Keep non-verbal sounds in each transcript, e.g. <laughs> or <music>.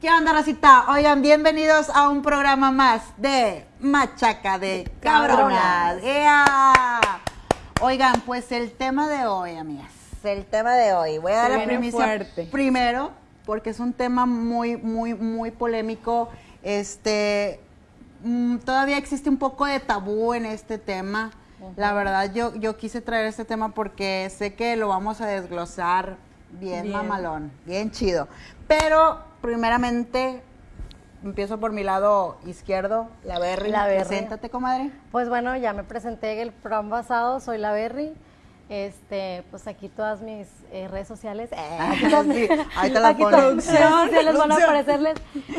¿Qué onda, racita? Oigan, bienvenidos a un programa más de Machaca de Cabronas. ¡Ea! Oigan, pues el tema de hoy, amigas, el tema de hoy. Voy a dar la primicia fuerte. primero, porque es un tema muy, muy, muy polémico. Este, mm, todavía existe un poco de tabú en este tema. La verdad, yo, yo quise traer este tema porque sé que lo vamos a desglosar bien, Bien. mamalón, bien chido. Pero, primeramente, empiezo por mi lado izquierdo, la Berry. La Berry. Preséntate, comadre. Pues bueno, ya me presenté en el programa pasado, soy la Berry. Este, pues aquí todas mis eh, redes sociales. eh, <laughs> aquí Sí, ahí te la aquí ponen. todas redes sociales van a aparecerles.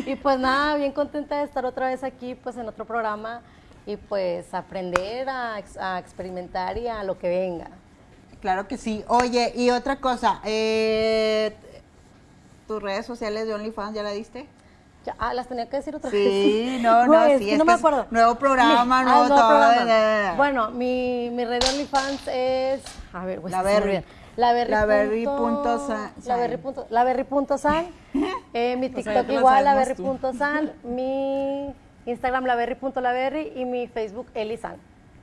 Y pues nada, bien contenta de estar otra vez aquí, pues en otro programa y pues aprender a, a experimentar y a lo que venga. Claro que sí. Oye, y otra cosa, eh, ¿tus redes sociales de OnlyFans ya la diste? Ya, ah, las tenía que decir otra vez. Sí, no, no, <laughs> Güey, es sí, es no que me es acuerdo. nuevo programa, Mi- nuevo ah, todo, programa. Bueno, mi, mi red de OnlyFans es. A ver, güey, La Berry. La Berry. La Berry La Berry. san. punto- La Berry punto san. <laughs> Eh, mi Pues ahí TikTok igual, la Berry san. <laughs> Mi Instagram, la Berry la Berry. Y mi Facebook, Elisan.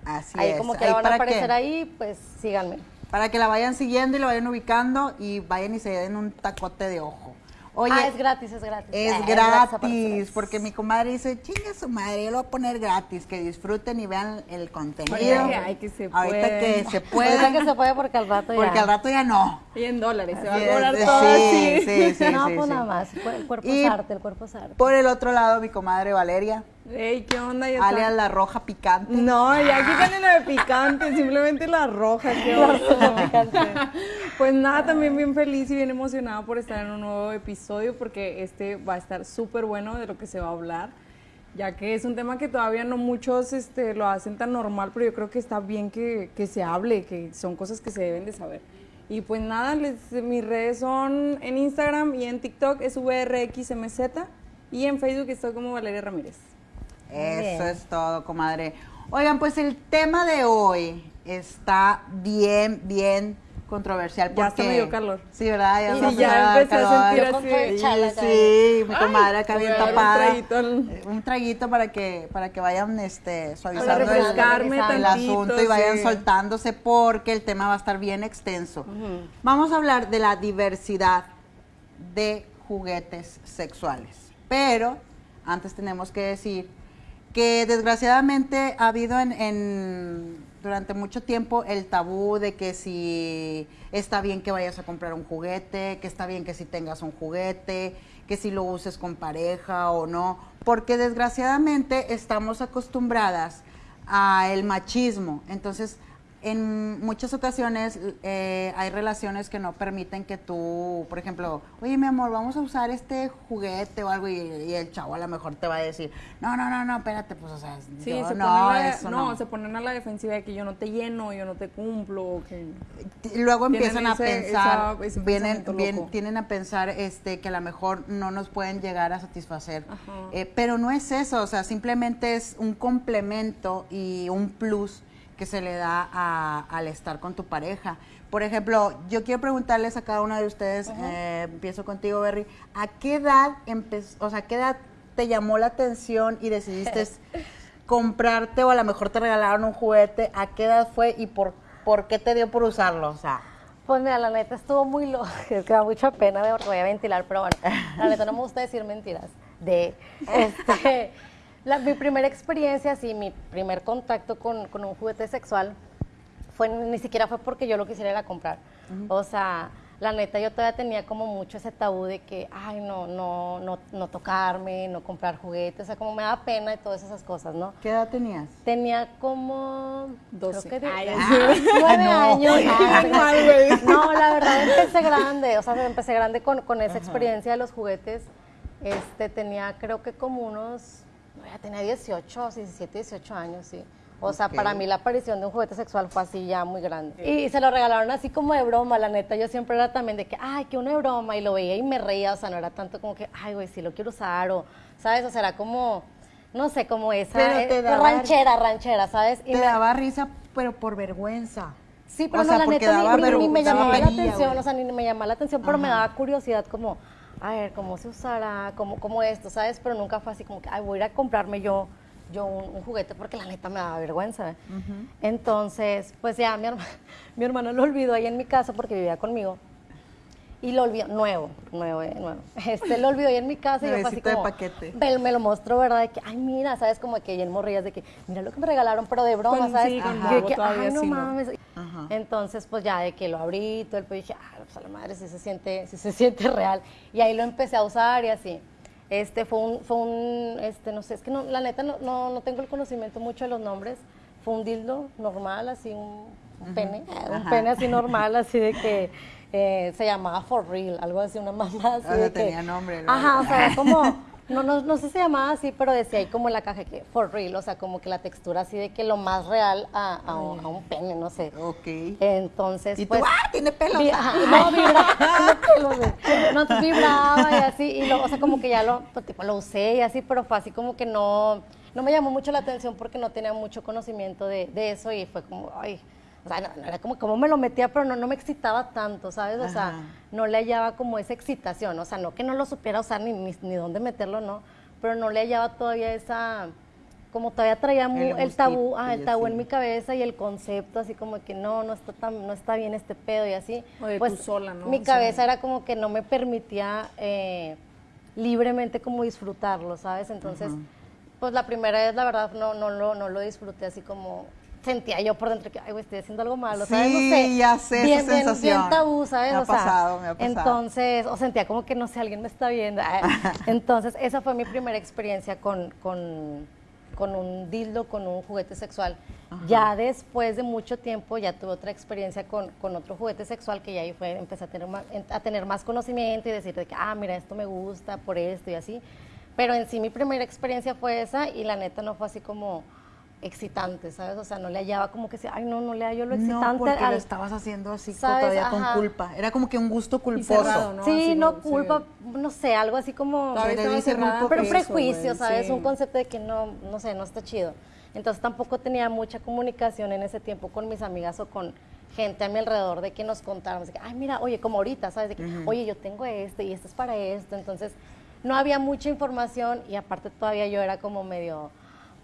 Así Ahí es. como que Ahí la van a aparecer ahí, pues síganme. Para que la vayan siguiendo y la vayan ubicando y vayan y se den un tacote de ojo. Oye, ah, es gratis, es gratis. Es Ah, gratis, porque mi comadre dice, chinga su madre, yo lo voy a poner gratis, que disfruten y vean el contenido. Ahorita que se Ahorita puede. que se puede, <laughs> Ahorita que se puede porque al rato ya. porque al rato ya no. Y en dólares, se va a cobrar sí, todo sí, así. sí, sí, no, sí, pues sí. nada más. El cuerpo Y- es arte, el cuerpo es arte. Por el otro lado, mi comadre Valeria, Ey, ¿qué onda? Ya alias la roja picante. No, ya quítenle lo de picante, simplemente la roja, qué <laughs> oso. Pues nada, también bien feliz y bien emocionada por estar en un nuevo episodio porque este va a estar súper bueno de lo que se va a hablar, ya que es un tema que todavía no muchos este, lo hacen tan normal, pero yo creo que está bien que, que se hable, que son cosas que se deben de saber. Y pues nada, les- mis redes son en Instagram y en TikTok es VRXMZ y en Facebook estoy como Valeria Ramírez. Eso bien. es todo, comadre. Oigan, pues el tema de hoy está bien, bien controversial. Ya hasta porque- me dio calor. Sí, ¿verdad? Ya, Sí, nos ya empecé a calor. sentir así chala. Sí, mi comadre acá bien un tapada. traguito al- Eh, Un traguito para que, para que vayan este, suavizando el, refrescarme el tantito, asunto y vayan sí. soltándose porque el tema va a estar bien extenso. Vamos a hablar de la diversidad de juguetes sexuales. Pero antes tenemos que decir que desgraciadamente ha habido en, en- durante mucho tiempo el tabú de que si está bien que vayas a comprar un juguete, que está bien que si tengas un juguete, que si lo uses con pareja o no, porque desgraciadamente estamos acostumbradas a el machismo. Entonces, en muchas ocasiones eh, hay relaciones que no permiten que tú, por ejemplo, oye mi amor, vamos a usar este juguete o algo y, y el chavo a lo mejor te va a decir, no, no, no, no, espérate, pues o sea, Sí, yo se no, la- eso no, no. se ponen a la defensiva de que yo no te lleno, yo no te cumplo, que Luego empiezan a pensar, esa- ese vienen, bien- tienen a pensar este, que a lo mejor no nos pueden llegar a satisfacer. Eh, pero no es eso, o sea, simplemente es un complemento y un plus que se le da a- al estar con tu pareja. Por ejemplo, yo quiero preguntarles a cada uno de ustedes, eh, empiezo contigo, Berry, ¿a qué edad empezó, o sea, qué edad te llamó la atención y decidiste <laughs> comprarte o a lo mejor te regalaron un juguete? ¿A qué edad fue y por, por qué te dio por usarlo? O sea, Pues mira, la neta estuvo muy loca, <laughs> es que da mucha pena porque voy a ventilar, pero bueno, la neta no me gusta decir mentiras. De, <laughs> este, la- mi primera experiencia, sí, mi primer contacto con, con un juguete sexual, fue, ni siquiera fue porque yo lo quisiera ir a comprar. O sea, la neta yo todavía tenía como mucho ese tabú de que, ay, no, no, no, no tocarme, no comprar juguetes, o sea, como me da pena y todas esas cosas, ¿no? ¿qué edad tenías? Tenía como 12. creo que de- Ay, <laughs> nueve no. años. Ay. No, la verdad empecé grande, o sea, empecé grande con, con esa experiencia de los juguetes. Este, tenía creo que como unos, ya tenía 18, 17, 18 años, sí. O sea, para mí la aparición de un juguete sexual fue así ya muy grande. Y se lo regalaron así como de broma, la neta. Yo siempre era también de que, ay, que una de broma, y lo veía y me reía, o sea, no era tanto como que, ay, güey, sí lo quiero usar, o, ¿sabes? O sea, era como, no sé, como esa, eh, daba- ranchera, ranchera, ¿sabes? Y Te me- daba risa, pero por vergüenza. Sí, pero O no, sea, la neta ni- me llamaba la atención, o sea, ni me llamaba la atención, pero me daba curiosidad como, a ver, ¿cómo se usará? ¿Cómo, cómo esto? ¿Sabes? Pero nunca fue así como que, ay, voy a ir a comprarme yo yo un, juguete porque la neta me daba vergüenza. Entonces, pues ya mi, <laughs> mi hermano lo olvidó ahí en mi casa porque vivía conmigo y lo olvidó, nuevo, nuevo, eh, nuevo. Este lo olvidó ahí en mi casa y yo fue así como, paquete. Me, lo mostró, ¿verdad? De que, ay, mira, ¿sabes? Como que bien morrillas de que, mira lo que me regalaron, pero de broma, ¿sabes? y yo que, ay, no mames. Entonces, pues ya de que lo abrí, todo el pues dije, ah, pues a la madre, si se siente, si se <laughs> siente real. Y ahí lo empecé a usar y así. Este fue un, fue un, este, no sé, es que no, la neta no, no, no tengo el conocimiento mucho de los nombres. Fue un dildo normal, así un, pene, un pene así normal, así de que eh, se llamaba For Real, algo así, una <laughs> mamá así. Ah, tenía nombre. Ajá, o sea, <laughs> como, no, no, no sé si se llamaba así, pero decía ahí como en la caja que For Real, o sea, como que la textura así de que lo más real a, a, un, pene, no sé. Ok. Entonces, ¿Y pues. Tú, ¡Ah, tiene pelos! no, vibraba, <laughs> no, entonces vibraba y así, y lo, o sea, como que ya lo, pues, tipo, lo usé y así, pero fue así como que no, no me llamó mucho la atención porque no tenía mucho conocimiento de, de eso y fue como, ay o sea, no, era como, como me lo metía, pero no, no me excitaba tanto, ¿sabes? O sea, no le hallaba como esa excitación, o sea, no que no lo supiera usar ni, ni, dónde meterlo, no, pero no le hallaba todavía esa, como todavía traía el, tabú, ah, el tabú en mi cabeza y el concepto, así como que no, no está tan, no está bien este pedo y así. pues sola, ¿no? Mi cabeza era como que no me permitía eh, libremente como disfrutarlo, ¿sabes? Entonces, pues la primera vez, la verdad, no, no, lo, no lo disfruté así como sentía yo por dentro que, ay, güey, estoy haciendo algo malo, ¿sabes? Sí, no sé, ya sé bien, esa sensación. Bien, tabú, ¿sabes? Me ha pasado, me ha pasado. Entonces, o sentía como que, no sé, alguien me está viendo. <laughs> Entonces, esa fue mi primera experiencia con, con, con un dildo, con un juguete sexual. Ya después de mucho tiempo, ya tuve otra experiencia con, con otro juguete sexual que ya ahí fue, empecé a tener, más, a tener más conocimiento y decir que, ah, mira, esto me gusta por esto y así. Pero en sí mi primera experiencia fue esa y la neta no fue así como excitante, ¿sabes? O sea, no le hallaba como que, ay, no, no le hallo lo excitante. No, porque lo estabas haciendo así todavía con culpa. Era como que un gusto culposo. ¿no? Sí, no, culpa, no sé, algo así como... pero prejuicio, ¿sabes? Un concepto de que no, no sé, no está chido. Entonces tampoco tenía mucha comunicación en ese tiempo con mis amigas o con gente a mi alrededor de que nos de que, ay, mira, oye, como ahorita, ¿sabes? De que, oye, yo tengo este y este es para esto. Entonces, no había mucha información y aparte todavía yo era como medio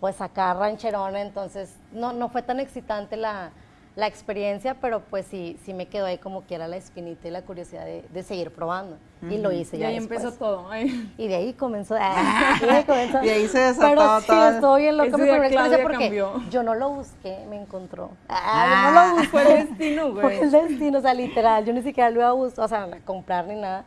pues acá rancherona, entonces no, no fue tan excitante la, experiencia, pero pues sí, sí me quedó ahí como que era la espinita y la curiosidad de, seguir probando. Y lo hice ya. Y ahí empezó todo. Y de ahí comenzó. Ah, <laughs> y, ahí comenzó. y ahí se desató Pero sí, estoy bien loca mi experiencia porque yo no lo busqué, me encontró. Ah, yo no lo ah. busqué. Fue el destino, güey. <laughs> Fue el destino, o sea, literal. Yo ni siquiera lo iba a buscar, o sea, a comprar ni nada.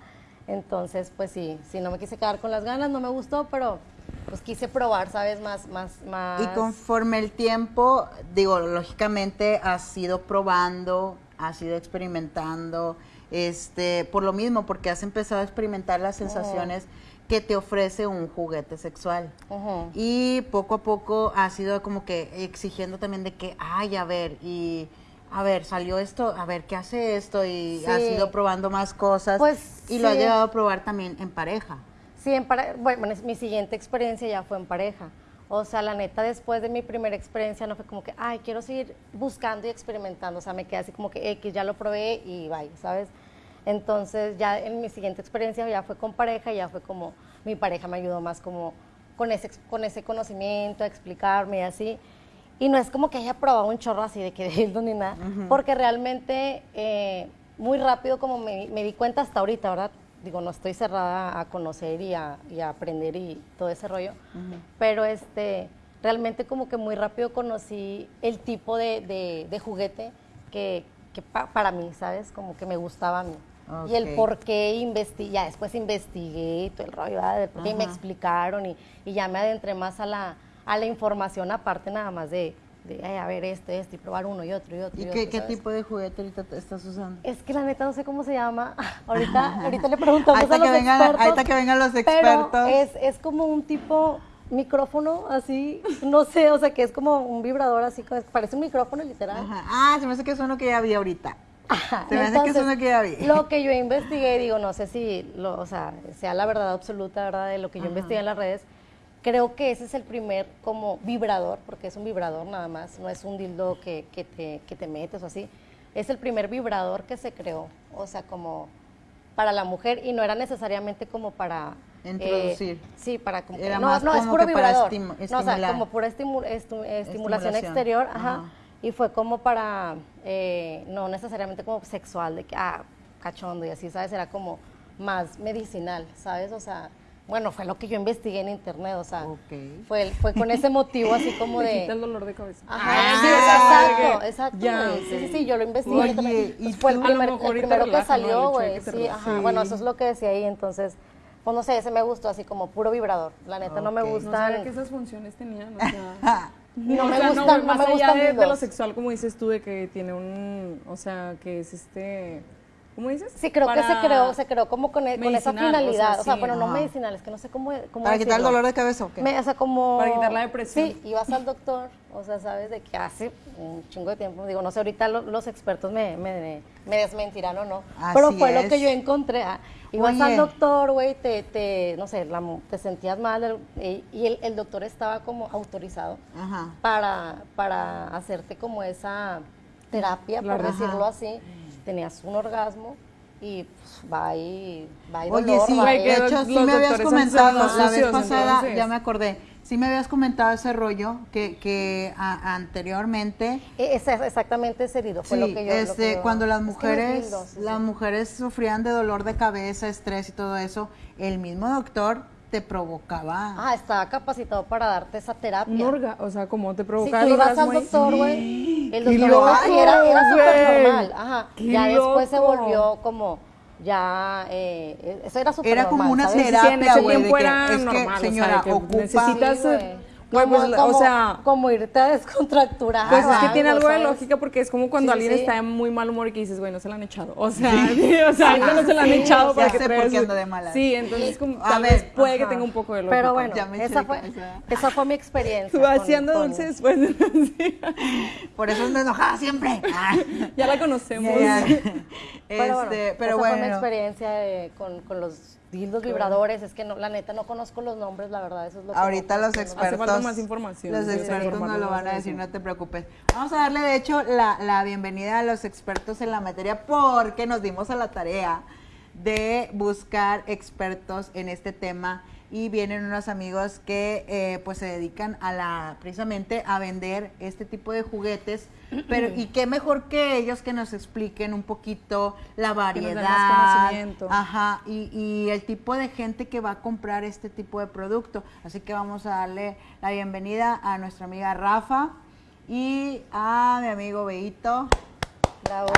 Entonces, pues sí, sí, no me quise quedar con las ganas, no me gustó, pero pues quise probar, ¿sabes? Más, más, más. Y conforme el tiempo, digo, lógicamente has ido probando, has ido experimentando, este, por lo mismo, porque has empezado a experimentar las sensaciones que te ofrece un juguete sexual. Y poco a poco has ido como que exigiendo también de que, ay, a ver, y a ver, salió esto, a ver, ¿qué hace esto? Y has ido probando más cosas. Pues, y lo has llegado a probar también en pareja. Sí, en bueno, mi siguiente experiencia ya fue en pareja. O sea, la neta, después de mi primera experiencia no fue como que, ay, quiero seguir buscando y experimentando. O sea, me quedé así como que X, ya lo probé y bye, ¿sabes? Entonces, ya en mi siguiente experiencia ya fue con pareja, ya fue como, mi pareja me ayudó más como con ese, con ese conocimiento, a explicarme y así. Y no es como que haya probado un chorro así de que <laughs> de ni nada, porque realmente eh, muy rápido como me, me di cuenta hasta ahorita, ¿verdad? Digo, no estoy cerrada a conocer y a, aprender y todo ese rollo, pero este, realmente como que muy rápido conocí el tipo de, juguete que, para mí, ¿sabes? Como que me gustaba a mí. Y el por qué investigué, ya después investigué y todo el rollo, ¿verdad? y me explicaron y, y, ya me adentré más a la, a la información aparte nada más de, a ver esto, esto, y probar uno y otro y otro. ¿Y, qué, tipo de juguete ahorita estás usando? Es que la neta no sé cómo se llama. <laughs> Ahorita, <laughs> ahorita le preguntamos a los vengan, expertos. Ahorita que vengan los expertos. Pero es, es como un tipo micrófono así, no sé, o sea, que es como un vibrador así, parece un micrófono literal. Ah, se me hace que es uno que ya vi ahorita. <laughs> Se me hace que es uno que ya vi. Lo que yo investigué, digo, no sé si, lo, o sea, sea la verdad absoluta, ¿verdad? De lo que yo investigué en las redes, Creo que ese es el primer como vibrador, porque es un vibrador nada más, no es un dildo que, te, que te metes o así. Es el primer vibrador que se creó, o sea, como para la mujer y no era necesariamente como para eh, Introducir. sí, para como Era no, más no es puro que vibrador. no, o sea, como pura estimu- estu- estimulación Estimulación. exterior, ajá. Ajá. Y fue como para eh, no necesariamente como sexual de que ah, cachondo y así, ¿sabes? Era como más medicinal, ¿sabes? O sea, bueno, fue lo que yo investigué en internet, o sea, Ok. fue, fue con ese motivo así como <laughs> Me de... quita el dolor de cabeza. Ajá, Ah, sí, exacto, exacto. Ya, güey. ok. Sí, sí, sí, yo lo investigué. Oye, también. ¿y fue el, primer- el primero que relaja, ¿no? Salió, güey. Sí, relaje. ajá. Bueno, eso es lo que decía ahí, entonces, pues no sé, ese me gustó así como puro vibrador. La neta no me Ok. No gustan. sabía que esas funciones tenían, o sea... <laughs> <laughs> No o me sea, gustan, no más me allá gustan de, de lo sexual, como dices tú, de que tiene un... O sea, que es este... ¿Cómo dices? Sí, creo que se creó, se creó como con, e- con esa o sea, finalidad. O sea, sí, bueno, no medicinal, es que no sé cómo, cómo ¿Para quitar el dolor de cabeza o qué? Me- o sea, como... Para quitar la depresión. Sí, ibas al doctor, o sea, sabes de que hace un chingo de tiempo, digo, no sé, ahorita lo- los expertos me, me, me desmentirán o no, pero Así fue lo que yo encontré. ah, Ibas Oye. al doctor, güey, te, te, no sé, la te sentías mal el- y, y el, el doctor estaba como autorizado Ajá. para, para hacerte como esa terapia, por decirlo Ajá. así. Tenías un orgasmo y pues, va ahí, va ahí Oye, dolor, sí, va de hecho, sí me habías comentado la vez pasada, entonces. ya me acordé, sí me habías comentado ese rollo que, que a- anteriormente, E- ese- exactamente ese herido fue sí, lo que yo... lo este, que yo- cuando las es es mujeres, sí. las mujeres sufrían de dolor de cabeza, estrés y todo eso, el mismo doctor te provocaba. Ah, estaba capacitado para darte esa terapia. Un orga, o sea, como te Si provoca tú el ibas al doctor, güey, el ¡Qué doctor loco, y era, era súper normal, ajá. ¡Qué Ya después se loco! volvió como, ya, eh, eso era súper Era como normal, una ¿sabes? Sí, terapia, güey, que, era es que, normal, o sea, señora, que ocupa- necesitas, Sí, Como- pues, o sea, Como irte a descontracturar. Pues es que tiene algo de lógica porque es como cuando Sí, alguien sí. está de muy mal humor y que dices, güey, no se la han echado. O sea, sí, <laughs> o sea, ahorita no se la han sí, echado para que sé traigas por qué su- ando de malas. Sí, entonces como, A tal ver, vez puede que tenga un poco de lógica. Pero bueno, Ya me eché esa de fue, esa fue mi experiencia. <laughs> Tú haciendo con- dulce después <laughs> de sí. Por eso ando enojada siempre. Ya la conocemos. Ya. Pero bueno, Este, pero esa fue mi bueno. experiencia de- con, con los dildos vibradores. Es que no, la neta no conozco los nombres, la verdad, eso es lo que Ahorita no- los no- expertos. Hace falta más información, Los sí, expertos no lo van a de decir, no te preocupes. Vamos a darle, de hecho, la, la bienvenida a los expertos en la materia porque nos dimos a la tarea de buscar expertos en este tema y vienen unos amigos que eh, pues se dedican a la precisamente a vender este tipo de juguetes pero y qué mejor que ellos que nos expliquen un poquito la nos den más variedad conocimiento. Ajá, y, y el tipo de gente que va a comprar este tipo de producto. Así que vamos a darle la bienvenida a nuestra amiga Rafa y a mi amigo Beito. Bravo.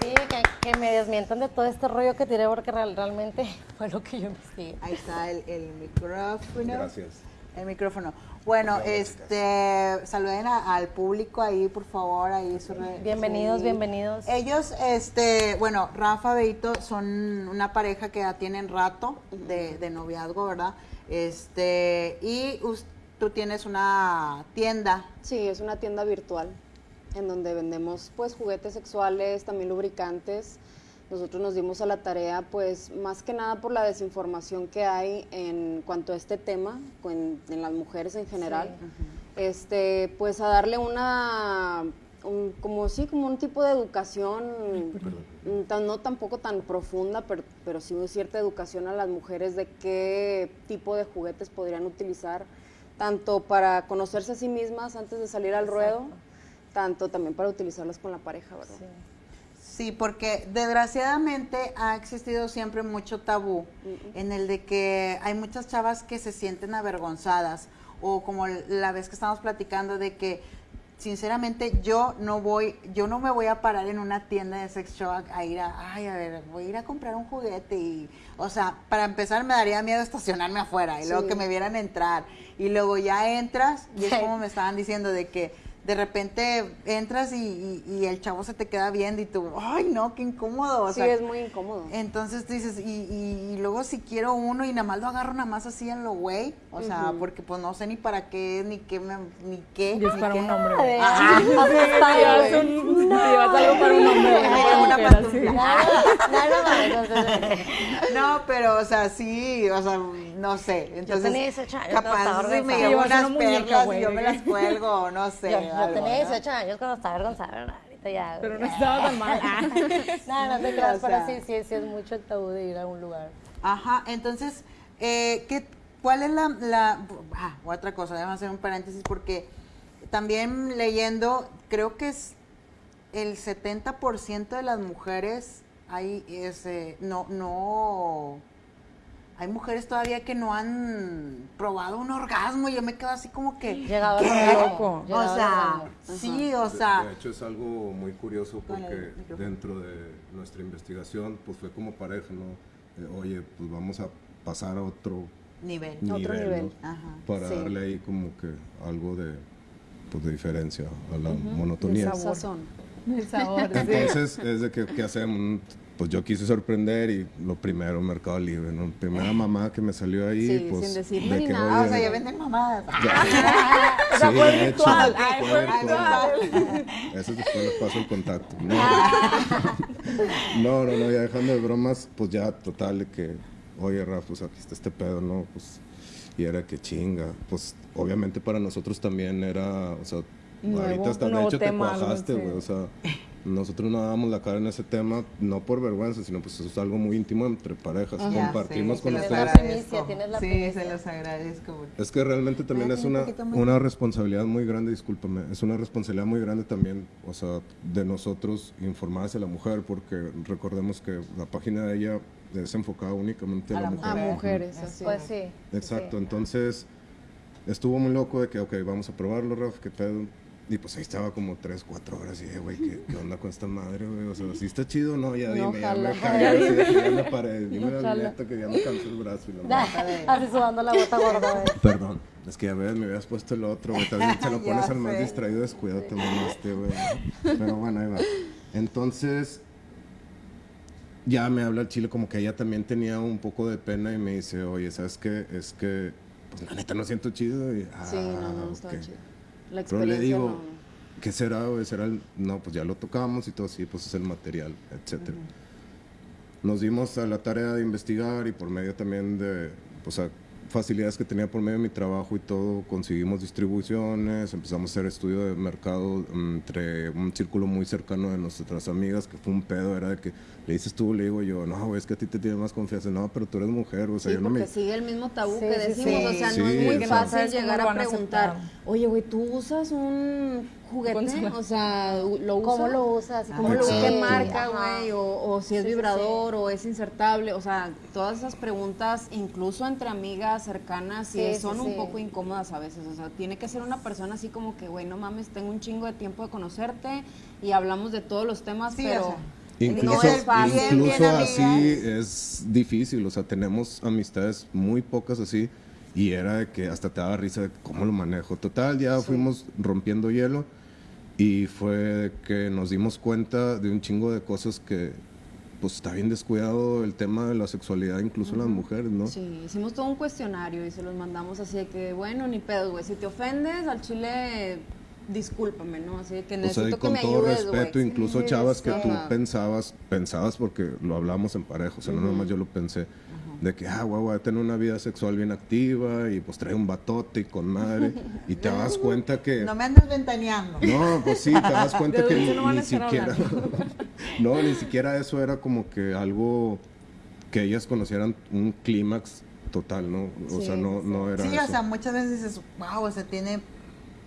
Sí, que, que me desmientan de todo este rollo que tiré porque real- realmente <laughs> fue lo que yo investigué. Ahí está el, el micrófono. Gracias. El micrófono. Bueno, este, saluden a- al público ahí, por favor, ahí su re- Bienvenidos, sí. bienvenidos. Ellos, este, bueno, Rafa Beito son una pareja que ya tienen rato de, de noviazgo, ¿verdad? Este, y us- tú tienes una tienda. Sí, es una tienda virtual en donde vendemos pues juguetes sexuales, también lubricantes. Nosotros nos dimos a la tarea pues más que nada por la desinformación que hay en cuanto a este tema, en las mujeres en general. Este, pues a darle una un- como sí, como un tipo de educación, mm, tan- no tampoco tan profunda, pero, pero sí cierta educación a las mujeres de qué tipo de juguetes podrían utilizar, tanto para conocerse a sí mismas antes de salir al ruedo, tanto también para utilizarlas con la pareja, ¿verdad? Sí, porque desgraciadamente ha existido siempre mucho tabú en el de que hay muchas chavas que se sienten avergonzadas o como la vez que estamos platicando de que sinceramente yo no voy, yo no me voy a parar en una tienda de sex shop a ir a, ay, a ver, voy a ir a comprar un juguete y, o sea, para empezar me daría miedo estacionarme afuera y luego Sí. que me vieran entrar y luego ya entras y es Sí. <laughs> como me estaban diciendo de que de repente entras y, y- y el chavo se te queda viendo y tú, ay no, qué incómodo. O sí, sea, es muy incómodo. entonces tú dices, y, y- y luego si quiero uno y nada más lo agarro nada más así en lo güey, o sea, porque pues no sé ni para qué, ni qué, me- ni qué. Y es ni para qué. un hombre. Güey. Ajá. <laughs> Asustada, Llevas algo para un hombre. no una pantufla. No, no, no, No, pero, o sea, sí, o sea, no sé. Entonces, tenía 18 años capaz si me llevo unas una muñeca, perlas y yo ¿de me las cuelgo, o no sé. <laughs> yo, yo algo, tenía ¿no? 18 años cuando estaba avergonzada, ¿verdad? Ahorita ya. Pero no estaba tan mal. <laughs> no, no te <laughs> O creas, pero sea. sí, sí, sí es mucho el tabú de ir a un lugar. Ajá, entonces, eh, ¿qué, ¿cuál es la, la ah, otra cosa? Déjame hacer un paréntesis porque también leyendo, creo que es el 70% de las mujeres hay ese, no, no, hay mujeres todavía que no han probado un orgasmo y yo me quedo así como que, ¿qué? orgasmo, O sea, sí, o sea, De, hecho es algo muy curioso porque dentro de nuestra investigación pues fue como pareja, ¿no? Eh, oye, pues vamos a pasar a otro nivel. nivel, Otro nivel. ¿no? Ajá. Para Sí. darle ahí como que algo de, pues, de diferencia a la monotonía. sabor. Sazón. El sabor, sí. Entonces es de que, ¿qué hacemos? Pues yo quise sorprender y lo primero, Mercado Libre, ¿no? Primera mamá que me salió ahí, Sí, pues... sin decirme de nada. Ah, o sea, ya venden mamadas. <laughs> O sea, fue de virtual. hecho, Ay, fue virtual. Eso después les paso el contacto. No. <laughs> no, no, no, ya dejando de bromas, pues ya total de que, oye, Rafa, pues aquí está este pedo, ¿no? Pues, y era que chinga. Pues obviamente para nosotros también era, o sea, Nuevo, ahorita hasta de hecho te cuajaste, güey, o sea. Nosotros no dábamos la cara en ese tema, no por vergüenza, sino pues eso es algo muy íntimo entre parejas. Ya Compartimos con ustedes. la Sí, primicia. se los agradezco. Es que realmente también Ay, es un una, una responsabilidad muy grande, discúlpame, es una responsabilidad muy grande también, o sea, de nosotros informar hacia la mujer, porque recordemos que la página de ella es enfocada únicamente a, A la la mujer. A Mujer. mujeres, así Pues es. sí. Exacto, sí. entonces estuvo muy loco de que, ok, vamos a probarlo, Raf, qué pedo. Y pues ahí estaba como 3, 4 horas y dije, güey, ¿qué, ¿qué onda con esta madre, güey? O sea, ¿sí está chido? No, ya No, dime, ya me cagué, que ya me paré, dime la neta que ya me cansó el brazo y la madre. Así sudando la gota gorda. güey. Perdón, es que ya ves, me habías puesto el otro, güey. También se lo <laughs> Ya pones al más distraído, descuídate, mamá, este, güey. Pero bueno, ahí va. Entonces, ya me habla el chile como que ella también tenía un poco de pena y me dice, oye, ¿sabes qué? Es que, pues la neta no siento chido. Y, ah, Sí, no, no, estaba ok. chido. La Pero le experiencia digo, no. ¿qué será? ¿Será el...? No, pues ya lo tocamos y todo así, pues es el material, etcétera. Nos dimos a la tarea de investigar y por medio también de, pues, a facilidades que tenía por medio de mi trabajo y todo, conseguimos distribuciones, empezamos a hacer estudio de mercado mm, entre un círculo muy cercano de nuestras amigas, que fue un pedo, era de que le dices tú, le digo yo, no, güey, es que a ti te tiene más confianza, no, pero tú eres mujer, o sea, Sí, yo no me... sigue el mismo tabú Sí, que decimos, sí. o sea, Sí, no es muy fácil ¿Sabes cómo llegar a preguntar, oye, güey, ¿tú usas un juguete? O sea, ¿lo usas? ¿Cómo lo usas? ¿Cómo lo qué marca, güey? O, o si es Sí, sí, vibrador o es insertable. O sea, todas esas preguntas, incluso entre amigas cercanas, sí, Sí, sí, son un sí. poco incómodas a veces. O sea, tiene que ser una persona así como que, güey, no mames, tengo un chingo de tiempo de conocerte y hablamos de todos los temas, Sí, pero o sea, Incluso, no es fácil. Bien, incluso bien, así amigas. es difícil, o sea, tenemos amistades muy pocas así y era de que hasta te daba risa de cómo lo manejo. Total, ya fuimos rompiendo hielo y fue que nos dimos cuenta de un chingo de cosas que pues está bien descuidado el tema de la sexualidad incluso en las mujeres, ¿no? Sí, hicimos todo un cuestionario y se los mandamos así de que, bueno, ni pedo, güey. Si te ofendes al chile, discúlpame, ¿no? Así de que O sea, y necesito que con me todo ayudes, respeto, incluso Sí, chavas que tú pensabas, pensabas porque lo hablamos en pareja, o sea, no nomás yo lo pensé, de que, ah, guau, voy a tener una vida sexual bien activa y pues trae un batote y con madre, y te das <laughs> cuenta que... No me andes ventaneando. No, pues sí, te das cuenta <laughs> que ni, no ni siquiera... <laughs> no, ni siquiera eso era como que algo que ellas conocieran un clímax total, ¿no? O Sí, sea, no, no era Sí, eso. o sea, muchas veces dices, wow, o sea, tiene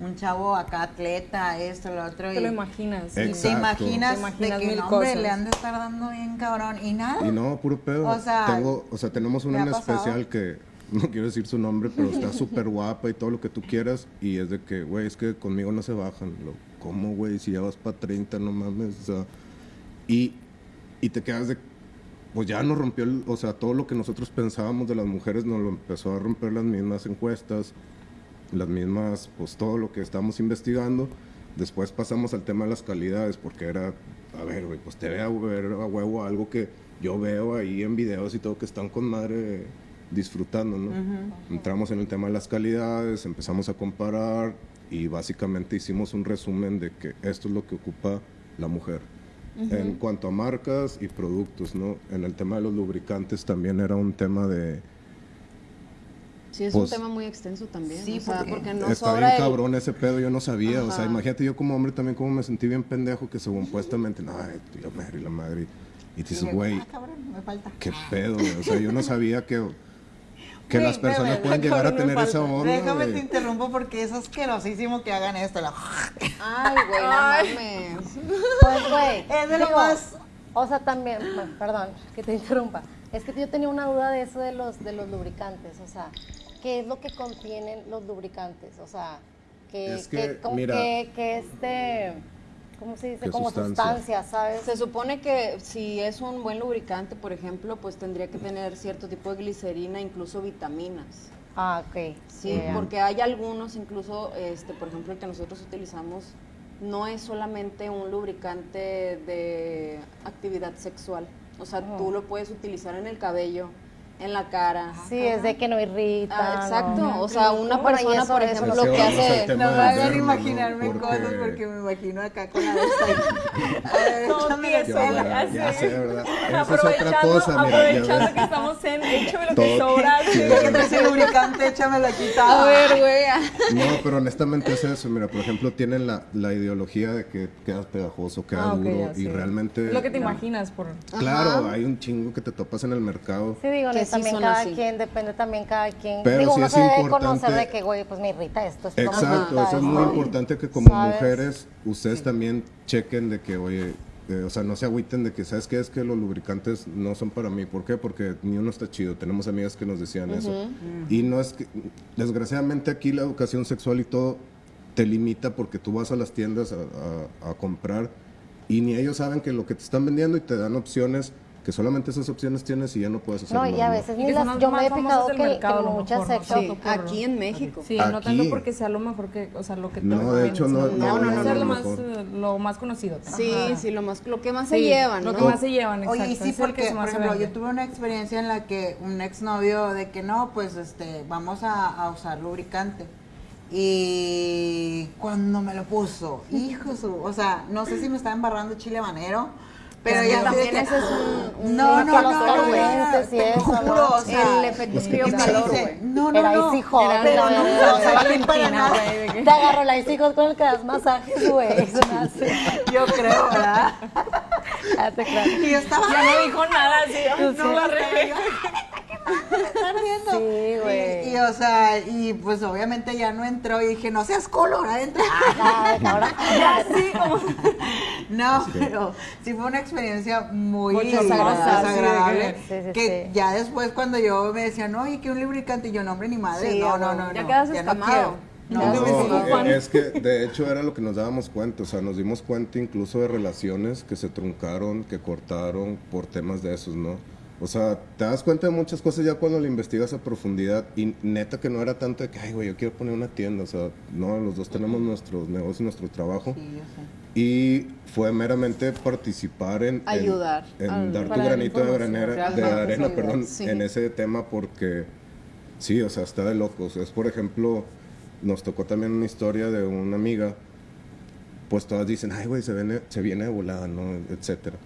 un chavo acá atleta, esto, lo otro. Te y, lo imaginas. y te imaginas, Te imaginas de que mil no, hombre, cosas. le han de estar dando bien cabrón. Y nada. Y no, puro pedo. O sea, Tengo, o sea, tenemos una ¿me en especial que <laughs> no quiero decir su nombre, pero está <laughs> súper guapa y todo lo que tú quieras. Y es de que, güey, es que conmigo no se bajan. Lo, ¿Cómo, güey? Si ya vas para 30, no mames. O sea, y, y te quedas de. Pues ya nos rompió, el- o sea, todo lo que nosotros pensábamos de las mujeres nos lo empezó a romper las mismas encuestas, las mismas, pues todo lo que estábamos investigando. Después pasamos al tema de las calidades, porque era, a ver, güey, pues te ve a ver a huevo algo que yo veo ahí en videos y todo que están con madre disfrutando, ¿no? Entramos en el tema de las calidades, empezamos a comparar y básicamente hicimos un resumen de que esto es lo que ocupa la mujer. En cuanto a marcas y productos, ¿no? En el tema de los lubricantes también era un tema de Sí, es Pues- un tema muy extenso también. Sí, o sea, porque porque no Está bien el- cabrón ese pedo, yo no sabía. O sea, imagínate yo como hombre también como me sentí bien pendejo que según supuestamente, no, ay, tío, madre, la madre. Y dices, güey, Ah, cabrón, me falta. qué pedo, güey. O sea, yo no sabía que, que las personas pueden llegar a me tener esa onda, Déjame te interrumpo porque es asquerosísimo que hagan esto. la- Ay, güey, no mames. <laughs> Pues, güey. Es de lo más- O sea, también, bueno, perdón, que te interrumpa. Es que yo tenía una duda de eso de los, de los lubricantes. O sea, ¿qué es lo que contienen los lubricantes? O sea, que, Es que, mira- que, que este, ¿cómo se dice? ¿Qué Como sustancia? sustancia, ¿sabes? Se supone que si es un buen lubricante, por ejemplo, pues tendría que tener cierto tipo de glicerina, incluso vitaminas. Ah, ok. Sí, porque hay algunos, incluso, este, por ejemplo, el que nosotros utilizamos, no es solamente un lubricante de actividad sexual. O sea, tú lo puedes utilizar en el cabello, en la cara. Sí, es de que no irrita. Ah, exacto. no. O sea, una persona, eso- por eso ejemplo, lo que hace... No me hagan imaginarme ¿no? cosas Porque- porque me imagino acá con la de esta. <laughs> A ver, Todo échame la tieso, Ya, es otra Aprovechando, cosa, mira. aprovechando que estamos en échame lo que sobra. Ya que traes el lubricante, échamelo aquí. A ver, <laughs> güey. <laughs> No, pero honestamente es eso. Mira, por ejemplo, tienen la, la ideología de que quedas pegajoso, queda Ah, duro. ya, y sí. realmente. Lo que te imaginas por... Claro, hay un chingo que te topas en el mercado. Sí, digo, no, también son cada así. quien, depende también cada quien. Pero digo, sí uno es se debe importante- conocer de que, güey, pues me irrita esto. esto no me Exacto, eso es muy importante que como ¿Sabes? mujeres ustedes también chequen de que, oye, eh, o sea, no se agüiten de que, ¿sabes qué? Es que los lubricantes no son para mí. ¿Por qué? Porque ni uno está chido. Tenemos amigas que nos decían eso. Y no es que, desgraciadamente aquí la educación sexual y todo te limita porque tú vas a las tiendas a, a- a comprar y ni ellos saben que lo que te están vendiendo y te dan opciones que solamente esas opciones tienes y ya no puedes hacer No, más, y a veces ni las, yo me he fijado que, mercado, que muchas mejor, sex ¿no? shop Sí, aquí en México. Sí, no tanto Aquí. porque sea lo mejor que, o sea, lo que te No, de hecho, no- no, no, no, lo no, más, eh, lo más conocido. Sí, Ajá. sí, lo más, lo que más se llevan, Lo que más se llevan, exacto. Oye, y sí, porque, por ejemplo, yo tuve una experiencia en la que un exnovio de que no, pues, este, vamos a, a usar lubricante. Y cuando me lo puso, hijo su, o sea, no sé si me estaba embarrando chile habanero, pero ya también ese es un- un- no, no, no, no, calientes y te eso, juro, ¿no? o sea, El efecto Es que frío y me calor, dice, güey. no, no, Era no, Easy Hot, pero no, verdad. o sea, para Valentina, nada. güey, de que- Te agarro la hijos con el que das masajes, güey. Se. <laughs> Yo creo, ¿verdad? <laughs> Ya te claro. Y yo estaba, Ya no dijo nada, así, ay, no la. Están viendo. Sí, güey. Y, y, o sea, y pues obviamente ya no entró y dije, no seas culo, ahora entra. Ah, ahora Ya, sí, como... <laughs> No, pero sí fue una experiencia muy desagradable. sí, sí, que sí. ya después cuando yo me decían, oye, que un lubricante, y yo, no, hombre, ni madre. Sí, no, no, huevo. no, Ya no, quedas no escamado. No, no, no, es que de hecho era lo que nos dábamos cuenta, o sea, nos dimos cuenta incluso de relaciones que se truncaron, que cortaron por temas de esos, ¿no? O sea, te das cuenta de muchas cosas ya cuando lo investigas a profundidad y neta que no era tanto de que, ay, güey, yo quiero poner una tienda, o sea, no, los dos tenemos nuestros negocios, nuestro trabajo Sí, yo sé. y fue meramente participar en... Ayudar En, al- dar tu granito de, granera- de arena, ayudar, perdón, sí. en ese tema porque sí, o sea, está de locos. Es, por ejemplo, nos tocó también una historia de una amiga, pues todas dicen, ay, güey, se viene, se viene de volada, ¿no? Etcétera.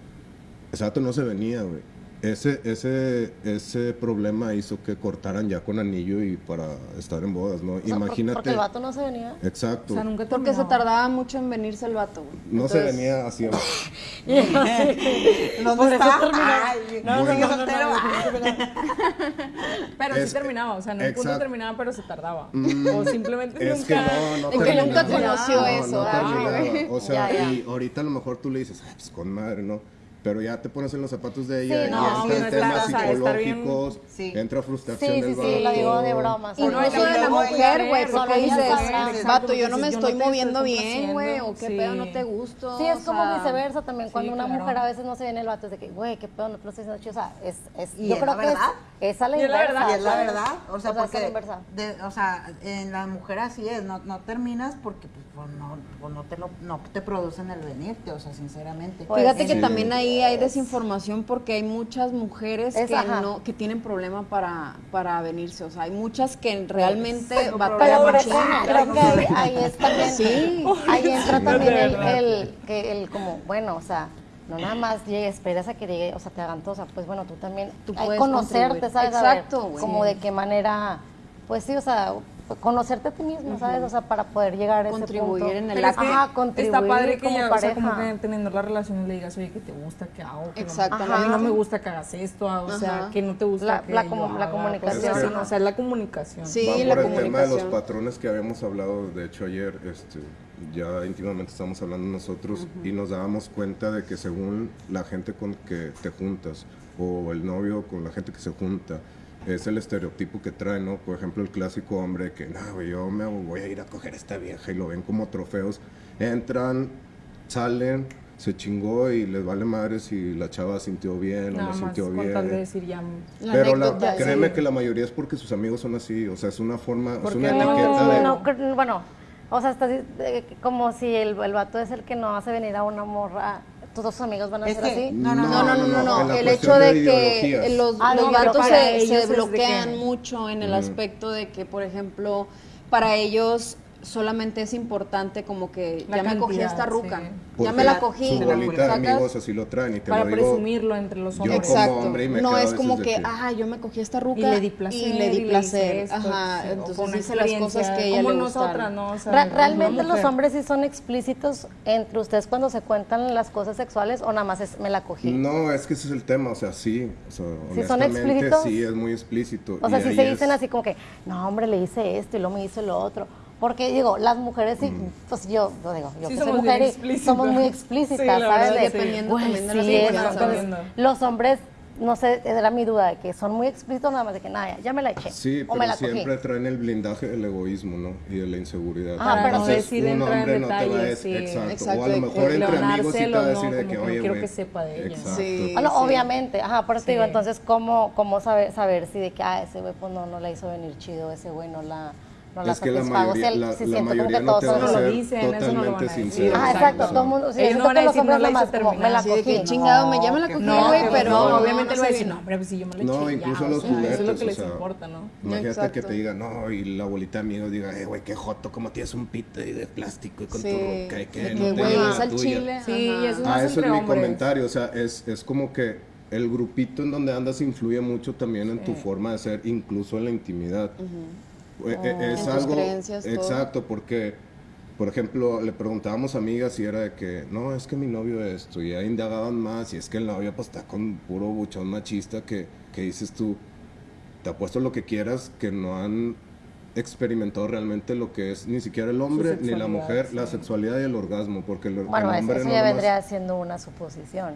Dato no se venía, güey. Ese, ese, ese problema hizo que cortaran ya con anillo y para estar en bodas, ¿no? No, Imagínate. Porque el vato no se venía. Exacto. O sea, nunca Porque se tardaba mucho en venirse el vato, güey. no se venía así. ¿Dónde Por eso está? Ay, No, no, sigue no, no, no, Ah. Pero Es- sí terminaba, o sea, en un punto terminaba, pero se tardaba. Mm, o simplemente Es que nunca... no, no que nunca conoció No, eso, no ah. O sea, Ya, ya. y ahorita a lo mejor tú le dices, "Ay, pues con madre, ¿no? Pero ya te pones en los zapatos de ella Sí, y no, entran sí, temas está- está bien- psicológicos, Sí. entra Sí, frustración sí, del sí, lo digo de broma. Y no solo- eso de la mujer, güey, porque dices, vato, yo no me estoy no moviendo bien, güey, o qué pedo, no sí. te gusto. Sí, es como viceversa también. Cuando sí, una mujer a veces no se viene el vato, es de que, güey, qué pedo, no te lo estoy haciendo chido. O sea, es, es, Y yo es creo la que verdad. es, es a la Y es la inversa. verdad. Y es la verdad, o sea, es a la porque, o sea, en la mujer así es, no, no terminas porque pues, pues, no, pues, no, te lo, no te producen el venirte, o sea, sinceramente. Pues, Fíjate que Sí. también ahí hay desinformación porque hay muchas mujeres Es, que ajá. no que tienen problema para, para venirse, o sea, hay muchas que realmente batallan muchísimo. creo que ahí, ahí es también, Sí. ahí entra Sí, también el, el, que el como, bueno, o sea, no nada más llegue, esperas a que llegue, o sea, te hagan todo, o sea, pues bueno, tú también, Tú hay puedes conocerte, contribuir. ¿sabes? A ver Exacto, güey. Como de qué manera pues sí, o sea, conocerte a ti mismo, ¿sabes? O sea, para poder llegar a ese Contribuir punto. en el Ajá, contribuir está padre que como ya, o sea, como que teniendo la relación le digas, oye, que te gusta que hago, que no- Exactamente. a mí no me gusta que hagas esto, ah, o sea, Ajá. que no te gusta La- que la yo comu- la haga, comunicación. cosas así, Es que- ¿no? o sea, la comunicación. Sí, Va la por el tema de los patrones que habíamos hablado, de hecho ayer, este, ya íntimamente estamos hablando nosotros y nos dábamos cuenta de que según la gente con que te juntas o el novio con la gente que se junta, es el estereotipo que trae, ¿no? Por ejemplo, el clásico hombre que, no, yo me voy a ir a coger a esta vieja y lo ven como trofeos. Entran, salen, se chingó y les vale madre si la chava sintió bien o no más sintió con bien. tal de decir ya... La Pero la- créeme sí. que la mayoría es porque sus amigos son así, o sea, es una forma, es una no, etiqueta No, de... no, bueno, o sea, estás eh, como si el, el vato es el que no hace venir a una morra, tus dos amigos van a ser así. no, no, No, no, no, no, El hecho de, de que los, Ah, los no, vatos pero se, bloquean que- mucho en el aspecto de que, por ejemplo, para ellos solamente es importante como que La ya me cogí esta ruca, sí. ya me la cogí, Su bolita de ¿sacas? amigos así lo traen y te Para lo digo. presumirlo entre los hombres. Exacto. hombre y me no es como que, ah, yo me cogí esta ruca Y le di placer, y le di placer. esto, Ajá, sí, entonces hice las cosas que ella como le nosotras, gustaron. ¿no? O sea, Ra- una ¿Realmente los hombres sí son explícitos entre ustedes cuando se cuentan las cosas sexuales o nada más es me la cogí? No, es que ese es el tema, o sea, sí, o sea, ¿Sí son explícitos? sí es muy explícito. O sea, ahí se es- dicen así como que, no, hombre, le hice esto y luego me hizo lo otro. Porque digo, las mujeres sí, pues yo, yo digo, yo Sí que soy somos mujer y somos muy Sí, explícitas, la ¿sabes? De, sí. Dependiendo "Güey, también de la sí, situación. eso". Entonces, Dependiendo. los hombres, no sé, era mi duda, de que son muy explícitos nada más de que, nada, ya, me la eché. Sí, o me pero la cogí. siempre traen el blindaje del egoísmo, ¿no? Y de la inseguridad. Ah, pero Entonces, decir, un entrar en hombre no te va a detalles, decir, sí. exacto. Exacto, O a lo de mejor entre amigos sí te va a ¿no? decir de Como que, no oye, quiero que sepa de ella. Sí. Ah, no, sí. obviamente, ajá, por eso te digo, Sí. entonces, ¿cómo, cómo saber, saber si de que, ah, ese güey pues no, no la hizo venir chido, ese güey no la, no la Es que la mayoría, Si él- la, si la siento como mayoría que no todos te va son a Eso no lo ser dicen, eso no lo totalmente van a decir. sincero. Ah, exacto, todo el mundo, sí, Ellos no van a decir, hombres no la hice como, me la terminar. Así de que chingado, me, ya me la cogí, No, güey, pero obviamente lo va a decir, no, hombre, pues si yo me lo eché No, incluso los juguetes. Eso es lo que les importa, ¿no? Imagínate que te diga, no, y la abuelita de amigos diga, eh, güey, qué joto, como tienes un pito de plástico y con tu roca y que no te güey, lleva es la al chile. Sí, eso es Ah, eso es mi comentario, o sea, es, es como que el grupito en donde andas influye mucho también en tu forma de ser, incluso en la intimidad. Eh, eh, es En tus algo creencias, todo. exacto, porque por ejemplo, le preguntábamos a amigas y era de que, no, es que mi novio esto, y ahí indagaban más, y es que el novio pues está con puro buchón machista que, que dices tú, te apuesto lo que quieras, que no han experimentado realmente lo que es ni siquiera el hombre ni la mujer, la sexualidad y el orgasmo, porque el, Bueno, el eso, hombre eso no ya vendría siendo una suposición.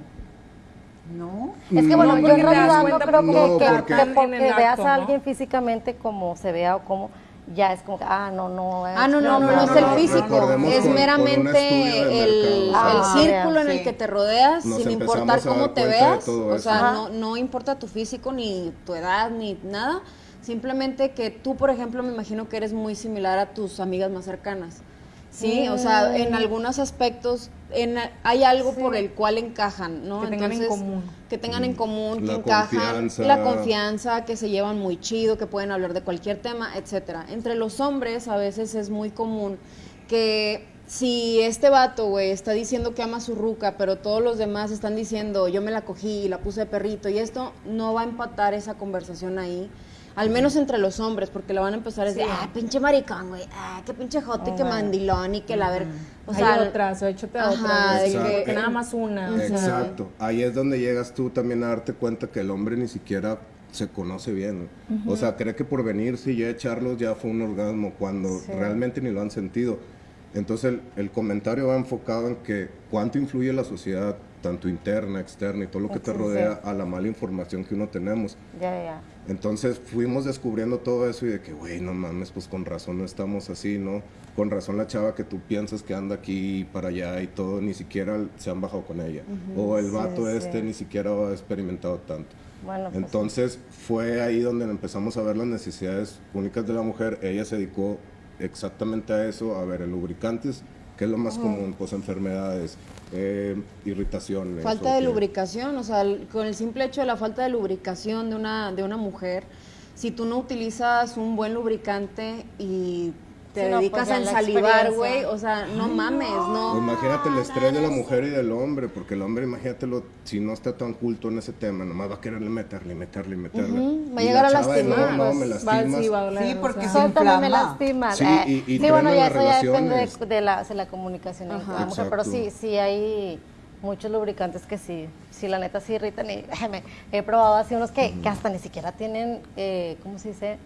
No. Es que No, bueno, yo en realidad no creo que, no, que- porque- que porque el veas a ¿no? alguien físicamente como se vea o como ya es como que, ah, no, no. Ah, no, no, no, no, no, no, es el físico, es con- meramente el, mercado. Ah, el círculo en sí. el que te rodeas, Nos sin importar cómo te veas, o sea, Ajá. no, no importa tu físico, ni tu edad, ni nada, simplemente que tú, por ejemplo, me imagino que eres muy similar a tus amigas más cercanas. Sí, o sea, en algunos aspectos en, hay algo por el cual encajan, ¿no? Que tengan en común. Que tengan en común, que La encajan, confianza. la confianza, que se llevan muy chido, que pueden hablar de cualquier tema, etcétera. Entre los hombres a veces es muy común que si este vato, güey, está diciendo que ama a su ruca, pero todos los demás están diciendo yo me la cogí y la puse de perrito y esto no va a empatar esa conversación ahí. Al menos entre los hombres, porque la van a empezar a decir, Sí. ah, pinche maricón, güey, ah, qué pinche jote, qué mandilón y que la ver. O Hay sea, otras, o échate a Ajá, otras. de así que- que nada más una. o sea, Exacto. Ahí es donde llegas tú también a darte cuenta que el hombre ni siquiera se conoce bien. ¿no? O sea, cree que por venirse y ya echarlos ya fue un orgasmo cuando realmente ni lo han sentido. Entonces el, el comentario va enfocado en que cuánto influye la sociedad, tanto interna, externa y todo lo que te sí. rodea a la mala información que uno tenemos. Ya, ya. Entonces fuimos descubriendo todo eso y de que, güey, no mames, pues con razón no estamos así, ¿no? Con razón la chava que tú piensas que anda aquí y para allá y todo, ni siquiera se han bajado con ella. O el vato sí. este ni siquiera ha experimentado tanto. Bueno, pues, Entonces fue ahí donde empezamos a ver las necesidades únicas de la mujer. Ella se dedicó exactamente a eso, a ver, el lubricantes, que es lo más común, pues enfermedades, eh, irritaciones. Falta de que- lubricación, o sea, con el simple hecho de la falta de lubricación de una, de una mujer, si tú no utilizas un buen lubricante y te Sí, no, dedicas pues ya a la salivar, experiencia. güey, o sea, no mames, no. Pues imagínate el estrés de la mujer y del hombre, porque el hombre, imagínatelo, si no está tan culto en ese tema, nomás va a quererle meterle, meterle, meterle. Ujú, va a llegar la a de, lastimar, No, no, me Pues, va, lastimas. sí, va a doler, Sí, o porque sea. sí. Eso también me inflama. lastima. Sí, Eh, y- y sí, bueno, ya eso ya depende de, de la, de la comunicación entre la mujer, pero sí, sí hay muchos lubricantes que sí, sí, la neta sí irritan y <laughs> me- he probado así unos que, que hasta ni siquiera tienen, eh, ¿cómo se dice?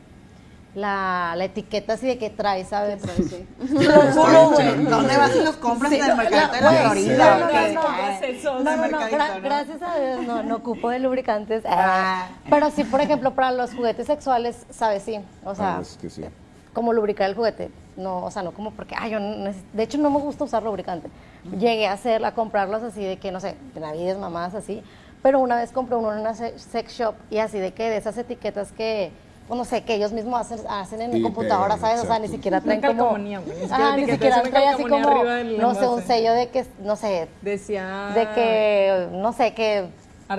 La, la etiqueta así de que trae, ¿sabes? Sí. <laughs> Lo juro, güey. ¿Dónde vas y los compras Sí, en el mercado de la Florida? no, no, no, gracias a Dios no, no ocupo de lubricantes. Ah. pero sí, por ejemplo, para los juguetes sexuales, ¿sabes? Sí. O sea, Ah, es que sí. como lubricar el juguete. No, o sea, no como porque, ay, yo no de hecho no me gusta usar lubricante. Llegué a hacer, a comprarlos así de que, no sé, navides, mamás, así. Pero una vez compré uno en una se- sex shop y así de que de esas etiquetas que, pues, no sé, que ellos mismos hacen, hacen en Y computadora, ¿sabes? O sea, ni siquiera Una traen como... ni siquiera Ajá, ni etiqueta, siquiera es una trae así como, no sé, un sello de que, no sé, Decía. de que, no sé, que,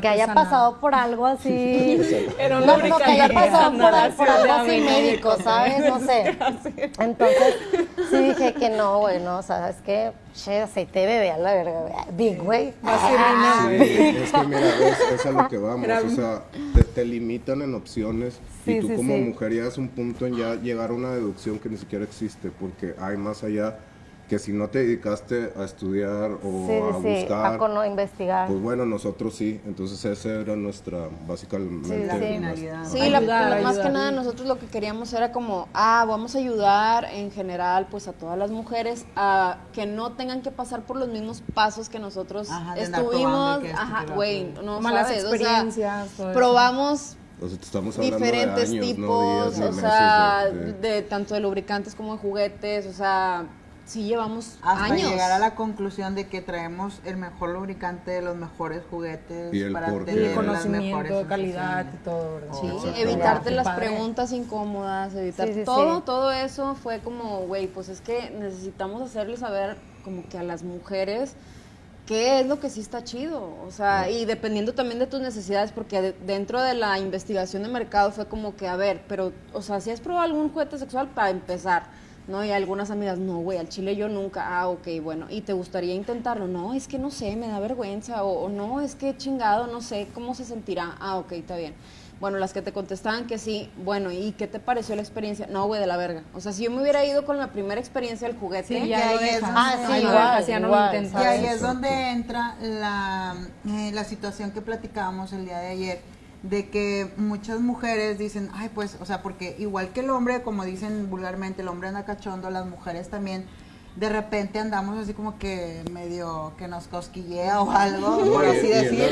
que haya pasado por algo así. <laughs> Era no, no, que haya pasado por, algo así médico. ¿sabes? No <laughs> sé. Entonces, sí dije que no, güey, no, o sea, es que, che, aceite de bebé a la verga, güey. Big, güey. Sí, es que mira, es, es a lo que vamos, o sea, te, te limitan en opciones Sí, y tú sí, como sí. mujer ya es un punto en ya llegar a una deducción que ni siquiera existe, porque hay más allá que si no te dedicaste a estudiar o Sí, a sí, sí, buscar, a cono- investigar. pues bueno, nosotros sí, entonces esa era nuestra, básicamente, Sí, la finalidad. Sí, la- Ayudar, la- más ayudar. que nada nosotros lo que queríamos era como, ah, vamos a ayudar en general pues a todas las mujeres a que no tengan que pasar por los mismos pasos que nosotros Ajá, probando estuvimos, que esto, ajá, güey, no Malas sabes, o sea, experiencias, todo eso. probamos O sea, te estamos hablando diferentes de años, tipos, no días, ni o meses sea, de- de, de- tanto de lubricantes como de juguetes, o sea, sí llevamos Hasta años. llegar a la conclusión de que traemos el mejor lubricante de los mejores juguetes Y el para tener Y las conocimiento, mejores calidad y todo, ¿verdad? Sí, evitarte las padre. preguntas incómodas, evitar Sí, sí, todo, sí. todo eso fue como, güey, pues es que necesitamos hacerle saber como que a las mujeres qué es lo que sí está chido, o sea, y dependiendo también de tus necesidades, porque de- dentro de la investigación de mercado fue como que, a ver, pero, o sea, si has probado algún juguete sexual para empezar, ¿no? Y algunas amigas, no, güey, al chile yo nunca, ah, ok, bueno, y te gustaría intentarlo, no, es que no sé, me da vergüenza, o, o no, es que chingado, no sé cómo se sentirá, ah, ok, está bien. Bueno, las que te contestaban que sí, bueno, ¿y qué te pareció la experiencia? No, güey, de la verga. O sea, si yo me hubiera ido con la primera experiencia del juguete, Sí, ya ahí es Ah, sí, igual, ya no lo. Y ahí es donde entra la, eh, la situación que platicábamos el día de ayer, de que muchas mujeres dicen, ay, pues, o sea, porque igual que el hombre, como dicen vulgarmente, el hombre anda cachondo, las mujeres también, de repente andamos así como que medio que nos cosquillea o algo, No, por y- así decir.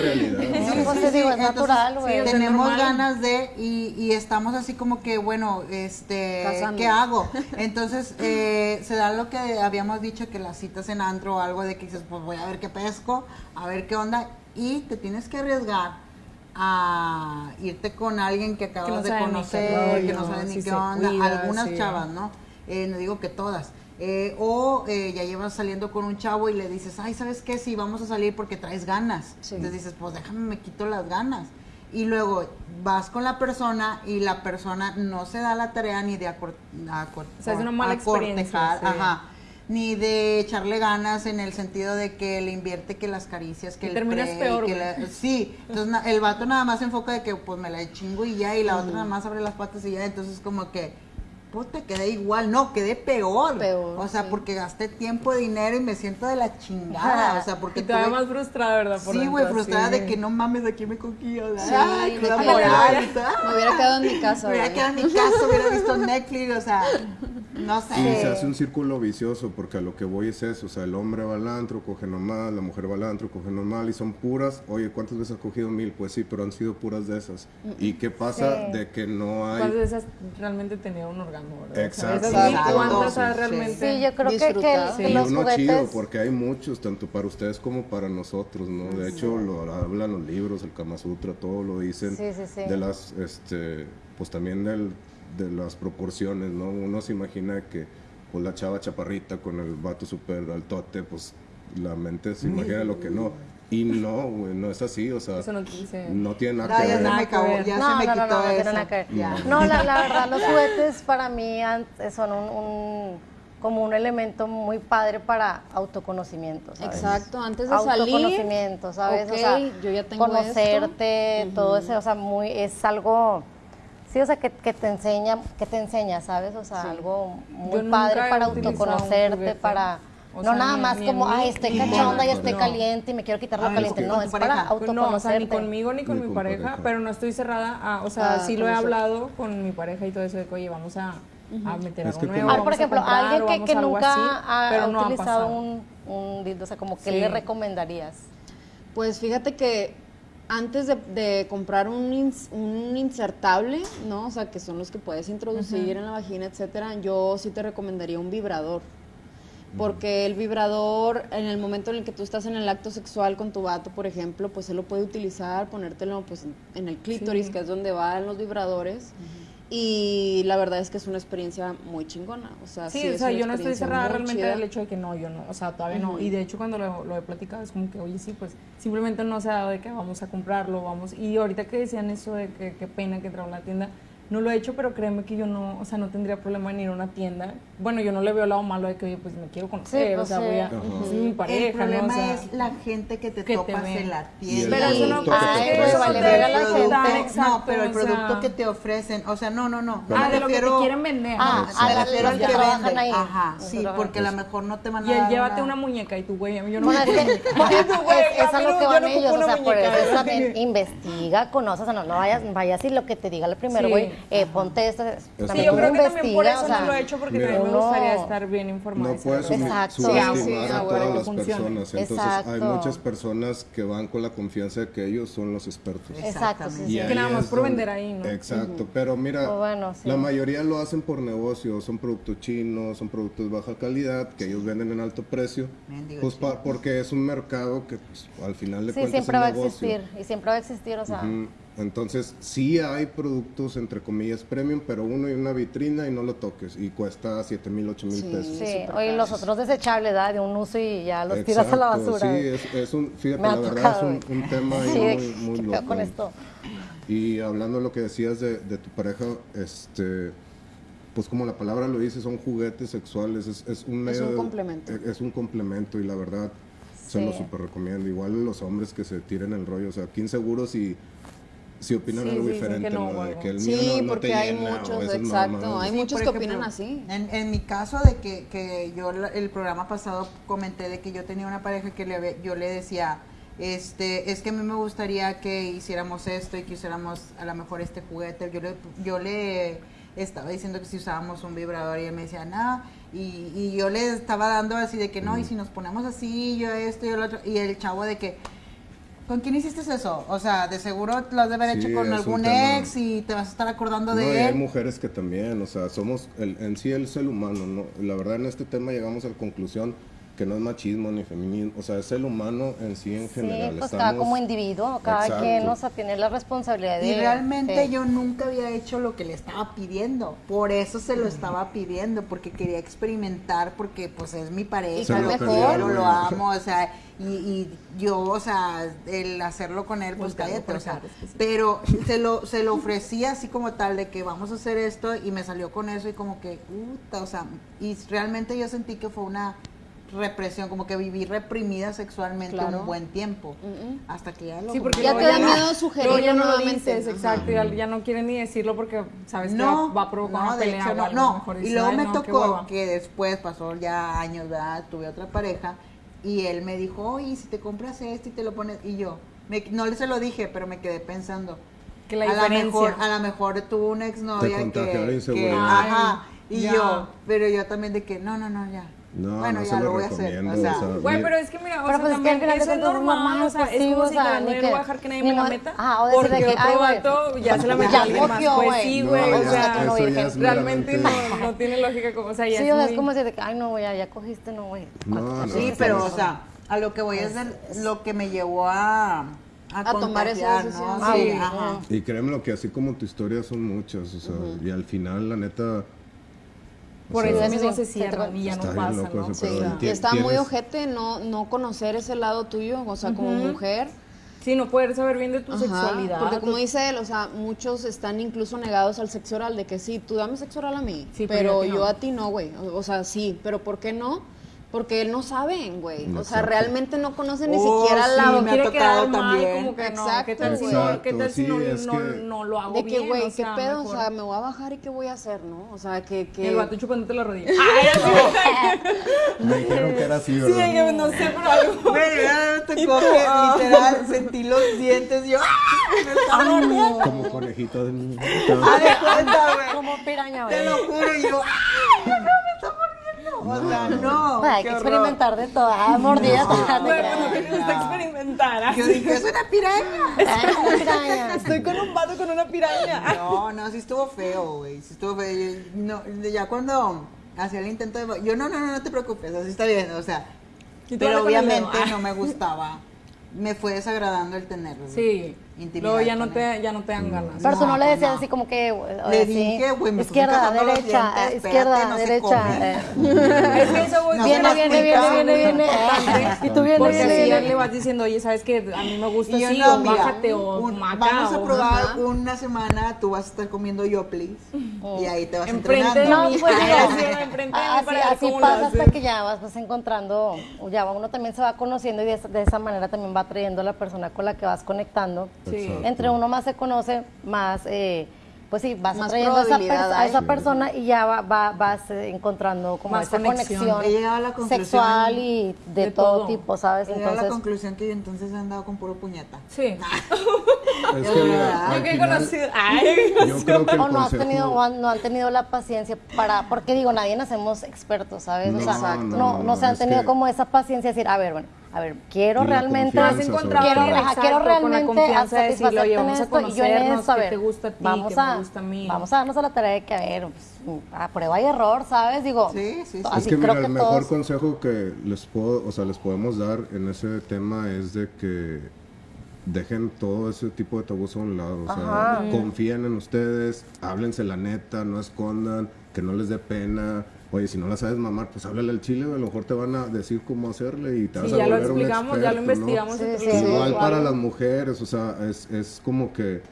Pues natural, tenemos normal. ganas de y, y estamos así como que bueno este qué hago entonces eh, se da lo que habíamos dicho que las citas en antro o algo de que dices pues voy a ver qué pesco a ver qué onda y te tienes que arriesgar a irte con alguien que acabas no de sabe ni qué conocer que no rollo, sabes ni qué onda cuida, algunas sí. chavas no Eh, no digo que todas Eh, o eh, ya llevas saliendo con un chavo y le dices, ay, ¿sabes qué? Sí, vamos a salir porque traes ganas. Sí. Entonces dices, pues déjame, me quito las ganas. Y luego vas con la persona y la persona no se da la tarea ni de O sea, acortejar, sí. ajá, ni de echarle ganas en el sentido de que le invierte que las caricias, que Y el terminas pre, peor, que la- sí, entonces el vato nada más se enfoca de que pues me la chingo y ya, y la otra Mm. nada más abre las patas y ya, entonces como que puta, quedé igual, no, quedé peor. Peor, o sea, sí. porque gasté tiempo, dinero y me siento de la chingada, o sea, porque <laughs> Y todavía tuve- más frustrada, ¿verdad? Por Sí, güey, frustrada sí. de que no mames, aquí me coquillo. Sí, Ay, de cruda que- moral, me hubiera quedado en mi casa, Me hubiera quedado en mi casa, hubiera <laughs> visto Netflix, o sea, no sé. Y se hace un círculo vicioso porque a lo que voy es eso, o sea, el hombre va al antro, coge normal, la mujer va al antro, coge normal y son puras. Oye, ¿cuántas veces has cogido mil? Pues sí, pero han sido puras de esas. ¿Y qué pasa Sí. de que no ¿Cuántas hay... de esas realmente tenía un orgasmo, verdad? Exacto. Exacto. ¿cuántas Sí. realmente? Sí, yo creo que, que, Disfrutado. que Y los uno juguetes... chido, porque hay muchos, tanto para ustedes como para nosotros, ¿no? De hecho, lo hablan los libros, el Kama Sutra, todo lo dicen. Sí, sí, sí. De las, este, pues también del, de las proporciones, ¿no? Uno se imagina que, pues la chava chaparrita con el vato súper altote, pues la mente se imagina lo que no. Y no, güey, no es así, o sea, Eso no no tiene nada No, que ya ver. se me acabó, ya no, se me quitó no, no eso. nada que ver. Ya. No, la, la verdad, los juguetes para mí son un, un- como un elemento muy padre para autoconocimiento. ¿sabes? Exacto, antes de salir. Autoconocimiento, ¿sabes? o ok, sea, yo ya tengo conocerte, esto. todo eso, o sea, muy, es algo, sí, o sea, que, que te enseña, que te enseña, ¿sabes? O sea, Sí. algo muy padre para autoconocerte, para... O no sea, nada ni- más ni como, ay, estoy cachonda y estoy no. caliente y me quiero quitar lo Ah, caliente. No, es pareja. para Pues no, o sea, autoconocerte. ni conmigo ni con Ni mi con pareja, pareja. pero no estoy cerrada a, o sea, A sí lo he hablado con mi pareja y todo eso de que, oye, vamos a, a meter Es algo nuevo, Ah, vamos por a ejemplo, comprar, alguien o que, nunca así, ha, no utilizado un, o sea, como Sí. le recomendarías. Pues fíjate que antes de, de comprar un, ins- un insertable, ¿no? O sea, que son los que puedes introducir en la vagina, etcétera, yo sí te recomendaría un vibrador. Porque el vibrador, en el momento en el que tú estás en el acto sexual con tu vato, por ejemplo, pues él lo puede utilizar, ponértelo pues, en- el clítoris, Sí. que es donde van los vibradores. Y la verdad es que es una experiencia muy chingona. O sea, Sí, sí, o sea, una yo no estoy cerrada realmente chida. del hecho de que no, yo no, o sea, todavía no. Y de hecho cuando lo, lo he platicado es como que, oye, sí, pues simplemente no se ha dado de que vamos a comprarlo, vamos. Y ahorita que decían eso de que qué pena que entraba a la tienda, no lo he hecho, pero créeme que yo no, o sea, no tendría problema en ir a una tienda. Bueno, yo no le veo el lado malo de que, oye, pues me quiero conocer, Sí, o pues, sea, sí. voy a, Ajá. es mi pareja, el problema ¿no? O sea, es la gente que te que te topas ve. en la tienda. Pero eso no- producto te pues, vale la gente. producto- Exacto, no, pero el o sea- producto que te ofrecen, o sea, no, no, no. Ah, me de lo que te refiero- quieren vender. Ah, ¿no? a me la- refiero al que ahí. Ajá, sí, porque a lo mejor no te van a Y dar llévate una- muñeca y tú, güey, yo no Bueno, <laughs> <laughs> es a a mí lo que van ellos, o sea, por eso también <laughs> investiga, conoce, o sea, no, no vayas, vayas y lo que te diga el primero, Sí. güey, eh, ponte esto, Sí, Sí, yo creo que también por investiga, eso o sea, no lo he hecho porque también me uno- gustaría estar bien informada. No puedes subestimar Sí, sí, a todas las funcione. personas. Entonces hay muchas personas que van con la confianza de que ellos son los expertos. Exacto, sí, Exactamente. sí. Y Que nada más por donde- vender ahí, ¿no? Exacto, pero mira, bueno, sí. la mayoría lo hacen por negocio, son productos chinos, son productos de baja calidad que ellos venden en alto precio, Mendigo pues pa- porque es un mercado que pues, al final de Sí, cuentas siempre es va a existir, y siempre va a existir, o sea. Entonces, sí hay productos, entre comillas, premium, pero uno y una vitrina y no lo toques. Y cuesta 7 mil, 8 mil Sí. pesos. sí, oye, los otros desechables, ¿verdad? De un uso y ya los tiras a la Exacto, basura. Sí, es, es un, fíjate, la verdad es un, tema Sí, muy, ¿qué muy loco. con esto? Y hablando de lo que decías de, de tu pareja, este, pues como la palabra lo dice, son juguetes sexuales, es, es un medio un de- complemento. Es, un complemento y la verdad se Sí. lo super recomiendo. Igual los hombres que se tiren el rollo, o sea, aquí inseguros si, si opinan Sí, algo sí, diferente, que no, De que el mío Sí, no- no porque te hay llena, muchos, exacto, hay Sí, muchos que opinan ejemplo, así. En, en mi caso de que, que yo el programa pasado comenté de que yo tenía una pareja que le, yo le decía, este, es que a mí me gustaría que hiciéramos esto y que hiciéramos a lo mejor este juguete. Yo le, yo le estaba diciendo que si usábamos un vibrador y él me decía, no, y, y yo le estaba dando así de que no, y si nos ponemos así, yo esto y yo lo otro, y el chavo de que, ¿Con quién hiciste eso? O sea, de seguro lo has de haber Sí, hecho con algún ex y te vas a estar acordando No, y de hay él. mujeres que también, o sea, somos el, en sí el ser humano, ¿no? La verdad en este tema llegamos a la conclusión que no es machismo ni feminismo, o sea, es el humano en sí en Sí, general. pues cada Estamos- como individuo, cada Exacto. quien, o sea, tiene la responsabilidad de... Y realmente yo nunca había hecho lo que le estaba pidiendo. Por eso se lo estaba pidiendo, porque quería experimentar, porque pues es mi Y pareja, lo mejor. quiero, lo amo, o sea, y, y yo, o sea, el hacerlo con él, pues cállate, o sea, pero se lo, se lo ofrecí así como tal, de que vamos a hacer esto, y me salió con eso, y como que, puta, o sea, y realmente yo sentí que fue una represión, como que viví reprimida sexualmente Claro. un buen tiempo, Mm, mm. hasta que ya lo Sí, porque Ya te da miedo sugerirlo ya no lo dices, exacto, ya, ya no quieren ni decirlo porque sabes que no, va, va a provocar no, una de pelea hecho, o no, algo, no. mejor Y luego "Ay, me tocó hueva". que después pasó ya años, ¿verdad? Tuve otra pareja y él me dijo, oye, si te compras esto y te lo pones, y yo, me- no se lo dije, pero me quedé pensando, Que la a lo mejor, a lo mejor tuvo una exnovia que, que, ajá, y Ya. yo, pero yo también de que, no, no, no, ya. No, bueno, no ya se lo lo voy a hacer, recomiendo, o sea, o sea, Güey, pero es que mira, o Pero sea, pues es que también de eso es es normal, normal, o sea, es como o si sea, no que- voy a dejar que nadie me la meta, ajá, o porque que, otro vato ya se la metió a alguien más, pues güey. sí, o sea, es realmente no, no tiene lógica, como, o sea, ya Sí, es o sea, es como decir de que, ay, no, güey, ya, ya cogiste, no, güey. No, no, sí, no, pero, o sea, a lo que voy a hacer, lo que me llevó a, a, A tomar esa decisión. ¿no? Ah, Sí, ajá. Y créeme lo que así como tu historia son muchas, o sea, y al final la neta... Por eso mismo se te- y ya Está no pasa, loco ¿no? Sí, y está muy ojete no, no conocer ese lado tuyo, o sea, como mujer, Sí, no poder saber bien de tu Ajá, sexualidad. Porque como dice él, o sea, muchos están incluso negados al sexo oral, de que sí, tú dame sexo oral a mí, Sí, pero pero, yo a ti no. yo a ti no, güey. O, o sea, sí, pero ¿por qué no? Porque él no saben, güey. O sea, Exacto. realmente no conocen ni Oh, siquiera sí, la... no me ha quiere quedar tocado mal, también. como que no, Exacto, ¿qué tal si no, qué tal si Exacto, no, sí, es no, que- no lo hago De que, bien? güey, o qué sea, pedo, o mejor. sea, me voy a bajar y qué voy a hacer, ¿no? O sea, que... Y que... el vato chupándote la rodilla. <laughs> <laughs> Me dijeron que era así, Sí, ¿verdad? que no sé, pero algo. <laughs> Güey, ya me tocó que literal sentí los dientes y yo, ¡ah! Me. Como conejito de niño. Haz de cuenta, güey. Como piraña, Te güey. lo juro, y yo, O sea, no. Bueno, hay que horror. experimentar de todo. Ah, mordidas. Güey, te bueno, gusta experimentar. así. Yo dije, es una piraña. <laughs> Ay, una piraña. Estoy con un vato con una piraña. <laughs> No, no, sí estuvo feo, güey. Sí estuvo feo. No, ya cuando hacía el intento de. Yo, no, no, no, no te preocupes, así está bien, o sea. Pero obviamente dedo. no me gustaba. Me fue desagradando el tenerlo. Sí. Intimidad Luego ya no, te, ya no te dan ganas. Pero tú no le pues decías no. así como que. Le así, dije, güey, me estoy Izquierda, derecha, dientes, izquierda, espérate, no derecha. eh. <laughs> Es que eso voy No Viene, viene, viene, viene, <laughs> viene. Y tú vienes, Porque viene, así viene. le vas diciendo, oye, ¿sabes qué? A mí me gusta así, no, o mira, bájate, o un- maca, vamos a probar una semana, tú vas a estar comiendo yo, please. Y ahí te vas Enfrente entrenando. No, pues <laughs> así, pasa hasta que ya vas, vas encontrando, ya uno también se va conociendo y de, esa- de esa manera también va atrayendo a la persona con la que vas conectando. Sí. Entre uno más se conoce, más, eh, pues sí, vas Más atrayendo a esa, a persona y ya va, va- vas eh, encontrando como Más esa conexión. conexión, He llegado a la conclusión- sexual y de, de todo, todo. tipo, ¿sabes? Llegué a la Entonces, conclusión que yo entonces he andado con puro puñeta. Sí. <laughs> Es que mira, Yo al que he conocido. Ay, yo creo que el o no, has tenido, o han- no han tenido la paciencia para, porque digo, nadie nacemos expertos, ¿sabes? o No, sea, no, no, no, no, no, se han tenido que- como esa paciencia de decir, a ver, bueno, a ver, quiero realmente, quiero, ajá, quiero exacto, con la realmente confianza de en vamos a esto y yo en conocernos, esto, a qué ver, te gusta a ti, vamos qué me a, gusta a mí. vamos a darnos a la tarea de que, a ver, pues, a prueba y error, ¿sabes? Digo, Sí, sí, sí. Es que creo mira, que el mejor consejo que les puedo, o sea, les podemos dar en ese tema es de que dejen todo ese tipo de tabús a un lado, o sea, Ajá. confíen en ustedes, háblense la neta, no escondan, que no les dé pena. Oye, si no la sabes mamar, pues háblale al chile, a lo mejor te van a decir cómo hacerle y te Sí, vas a ya lo volver un explicamos, ya lo experto, ¿no? investigamos. Sí, Igual para las mujeres, o sea, es, es como que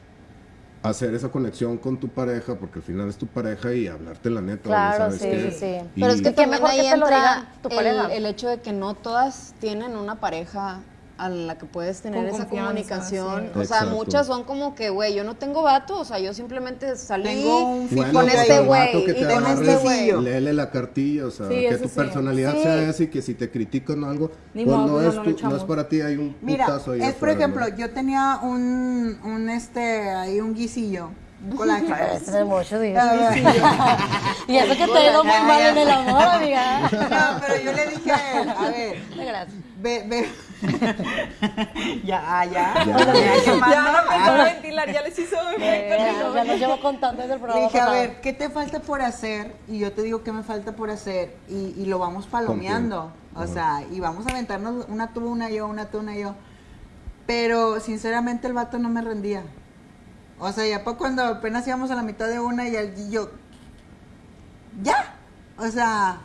hacer esa conexión con tu pareja, porque al final es tu pareja y hablarte la neta. Claro, ¿sabes sí, qué? sí. Y- Pero es que también mejor ahí entra el, pareja. el hecho de que no todas tienen una pareja a la que puedes tener Con esa comunicación. sí. O sea, Exacto. muchas son como que, güey, yo no tengo vato, o sea, yo simplemente salí Tengo un Bueno, con este güey y te con este güey. Léele la cartilla, o sea, Sí, que tu sí. personalidad Sí. sea esa y que si te critican o algo, Ni pues modo, no, no, es tu- no es para ti, hay un Mira, putazo ahí es por ejemplo, ¿no? yo tenía un, un este, ahí un guisillo, colágeno. <laughs> Este es mucho. Ah, y eso que te ha ido muy mal en el amor, amiga. No, pero yo le dije a él, a ver, Gracias. ve, ve. <laughs> ya, ah, ya, Ya. ya. Ya no empezó a Ah. ventilar, ya les hizo efecto. ¿no? ya nos llevo contando desde el programa dije, a pasado. ver, ¿qué te falta por hacer? Y yo te digo qué me falta por hacer. Y, y lo vamos palomeando. O sea, y vamos a aventarnos una tú, una yo, una tú, una yo. Pero sinceramente el vato no me rendía. O sea, ya para cuando apenas íbamos a la mitad de una y, el- y yo, ya. O sea,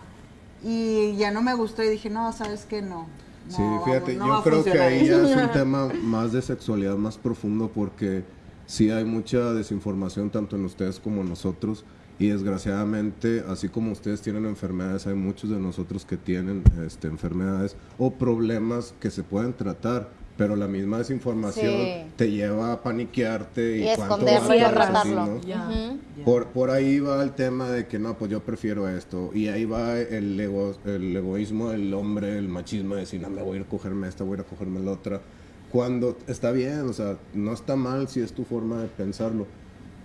y ya no me gustó y dije, no, ¿sabes qué? No. No, Sí, fíjate, no yo creo que ahí ya es un <laughs> tema más de sexualidad más profundo porque sí hay mucha desinformación tanto en ustedes como en nosotros y desgraciadamente así como ustedes tienen enfermedades hay muchos de nosotros que tienen este, enfermedades o problemas que se pueden tratar pero la misma desinformación Sí. te lleva a paniquearte y, Y cuánto esconderlo y gastas así, retratarlo. ¿no? Ya. Por, por ahí va el tema de que no, pues yo prefiero esto. Y ahí va el, ego, el egoísmo del hombre, el machismo de decir, no, me voy a ir a cogerme esta, voy a ir a cogerme la otra. Cuando está bien, o sea, no está mal si es tu forma de pensarlo.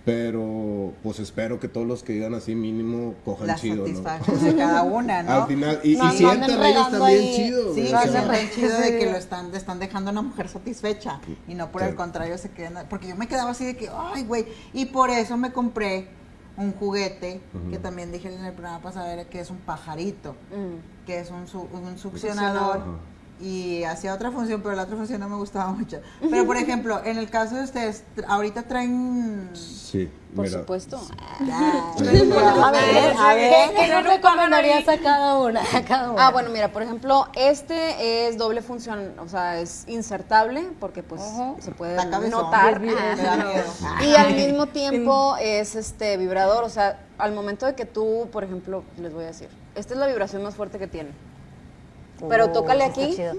Pero pues espero que todos los que digan así mínimo cojan La chido, ¿no? satisfacción de <laughs> cada una, ¿no? Al final, y, No, y no sientan ellos también ahí. chido. Sí, güey, que o se sea, sientan chido de Sí. que lo están, están dejando a una mujer satisfecha y no por el Sí. contrario se quedan, porque yo me quedaba así de que, ay, güey, y por eso me compré un juguete que también dije en el programa pasado era que es un pajarito, Mm. que es un, su- un succionador. Y hacía otra función, pero la otra función no me gustaba mucho. <laughs> Pero por ejemplo, en el caso de ustedes, ahorita traen... Sí, Por mira. supuesto. Ya, <laughs> A ver, a ver. ¿qué, qué nos recomendarías a cada una? A cada una? Ah, bueno, mira, por ejemplo, este es doble función, o sea, es insertable porque pues se puede notar. Y al mismo tiempo es este vibrador, o sea, al momento de que tú, por ejemplo, les voy a decir, esta es la vibración más fuerte que tiene. Pero Oh, tócale está aquí, chido.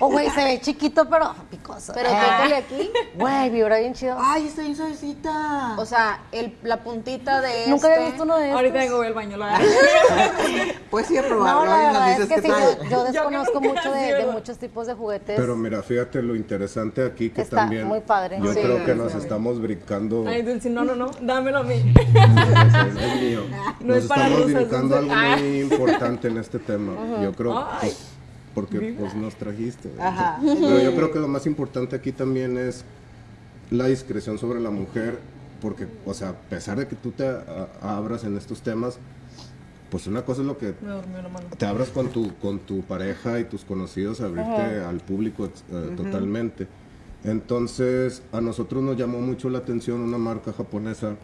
Oh, güey, se ve chiquito, pero picoso. pero Ah. tócale aquí. Güey, vibra bien chido. Ay, está bien suavecita. O sea, el, la puntita de Nunca este, había visto uno de estos. Ahorita vengo voy al baño, lo agarro. <laughs> pues sí, a No, probarlo la y nos verdad es que sí, yo, yo desconozco mucho de, muchos tipos de juguetes. Pero mira, fíjate lo interesante aquí que Está también. muy padre. Yo Sí, creo que nos estamos brincando. Ay, Dulce, no, no, no, dámelo a mí. <laughs> es mío. No Nos es para estamos brincando algo muy importante en este tema. Yo creo, Porque pues nos trajiste. Ajá. Pero yo creo que lo más importante aquí también es la discreción sobre la mujer, porque, o sea, a pesar de que tú te a- abras en estos temas, pues una cosa es lo que te abras con tu, con tu pareja y tus conocidos, abrirte al público eh, totalmente. Entonces, a nosotros nos llamó mucho la atención una marca japonesa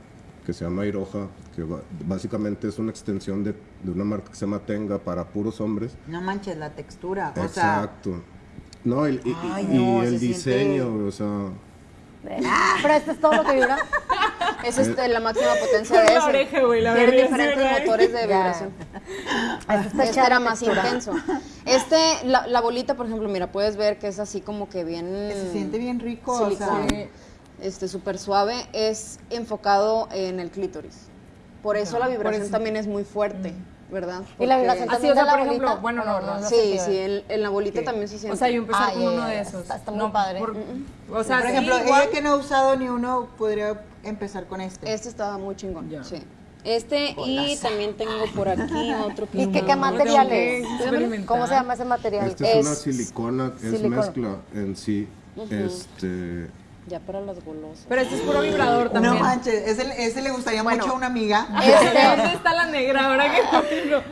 que se llama Iroha, que básicamente es una extensión de, de una marca que se llama Tenga para puros hombres. No manches la textura. O sea, Exacto. No, el- y, y- Ay, y no, el se diseño, siente- o sea, Pero esto es todo lo que vibra. es este, la máxima potencia de la ese. oreja, güey, la Tiene diferentes ¿verdad? motores de vibración. Este chida era la más textura. intenso. Este, la, la bolita, por ejemplo, mira, puedes ver que es así como que bien... se siente bien rico. O sea, este súper suave, es enfocado en el clítoris. Por eso la vibración eso. también es muy fuerte, ¿verdad? Y la Porque- vibración Así, o sea, por ejemplo, bolita. bueno, no, no, no Sí, se sí, ve. en, en la bolita también se siente. O sea, yo empezar Ah, con ya, uno de esos. Está- está muy No, padre. por- o sea, por sí, ejemplo, igual- ella que no ha usado ni uno, podría empezar con este. Este estaba muy chingón, Ya. sí. Este y también tengo por aquí <laughs> otro que ¿Y qué, qué material es? ¿Cómo se llama ese material? esta es, una Es silicona, es silicona. mezcla en sí. Este, Ya para las golosas. Pero este es puro vibrador también. No manches, ese, ese le gustaría Bueno. mucho a una amiga. <laughs> Este, ¿Dónde está la negra ahora que no?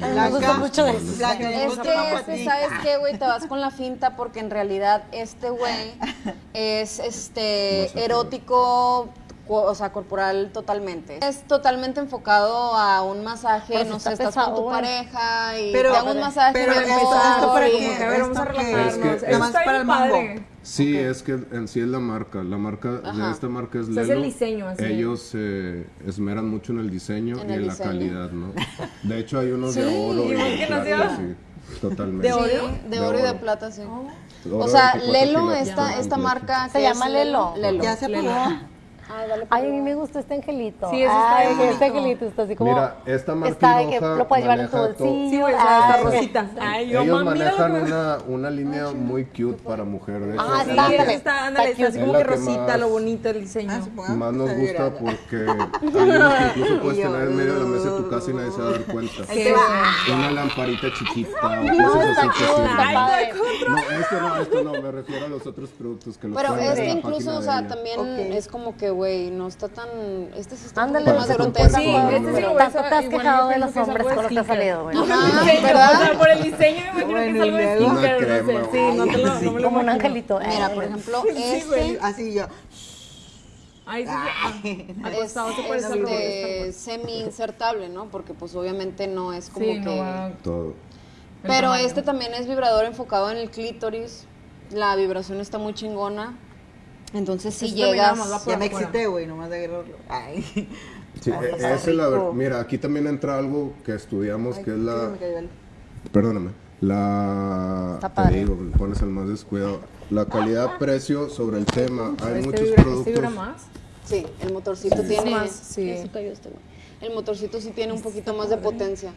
Me gusta mucho de eso. Blanca, me Este, este. ¿sabes qué, güey? Te vas con la finta porque en realidad este güey <laughs> es este erótico, o sea, corporal totalmente. Es totalmente enfocado a un masaje, Pero si no está sé, estás con tu pareja y Pero- te hago un masaje. pero esto- amor, esto para que, a ver, vamos a relajarnos. Es que- Nada más para el mambo. padre. Sí, es que en sí es la marca. La marca de Ajá. esta marca es O sea, es Lelo. el diseño, así. Ellos se esmeran mucho en el diseño En y el en la diseño. calidad, ¿no? De hecho, hay unos de Sí, oro y igual de que plata, sí, totalmente. ¿De Sí, oro? de De oro y de plata, sí. Oro O sea, 24 Lelo, esta, esta marca. Se que llama Lelo. Lelo. Ya se apagó. Ay, dale, Ay, a mí me favor. gustó este angelito. Sí, ese está Ay, bien este angelito está así como. Mira, esta marca Está de que lo puedes llevar en tu bolsillo. Sí, güey, o sea, Ay, esta rosita. Ay, yo, Ellos manejan que- una, una línea muy cute para mujer. De hecho, Ah, es Sí, la está, que ándale, está así Es como que que rosita, más- lo bonito el diseño. Ah, más nos gusta porque <laughs> hay unos que incluso puedes tener en medio de la mesa de tu casa y nadie se va a dar cuenta. Una lamparita chiquita o No, cosas está así que sí. No, esto no, esto no, me refiero a los otros productos que los Pero en la incluso, o sea, también es como que, güey, no está tan... Este sí está Ándale, más que grotesco. Sí, este sí lo voy a Tanto hacer. te has quejado de los hombres con lo que ha sneaker. salido, güey. Ajá, Sí, pero, ¿verdad? Por el diseño me imagino que es algo Una no sé. Sí, no, te lo, Como un angelito. Mira, Ay, por ejemplo, <laughs> este Así yo. Ay, sí, Ay. ah, acostado se es algo este, semi-insertable, ¿no? Porque pues obviamente no es como Sí, que... no. Todo. Pero este también es vibrador enfocado en el clítoris. La vibración está muy chingona. Entonces si llegas... Ya me excité, güey, nomás de agarrarlo. Ay. Sí, Ay, e- esa es la ver- Mira, aquí también entra algo que estudiamos, Ay, que es sí, la... Perdóname. La... Está te padre. digo, me pones el más descuidado. La calidad-precio <laughs> sobre el tema. Hay Este muchos vibra, productos... este vibra más. Sí, el motorcito Es tiene... más, sí. Cayó este. El motorcito sí tiene un poquito más de potencia.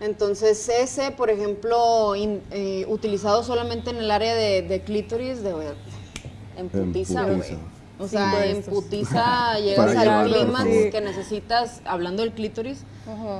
Entonces ese, por ejemplo, in- eh, utilizado solamente en el área de, de clítoris, de, en putiza, güey. O sea, en putiza <laughs> llegas al clímax que necesitas, hablando del clítoris,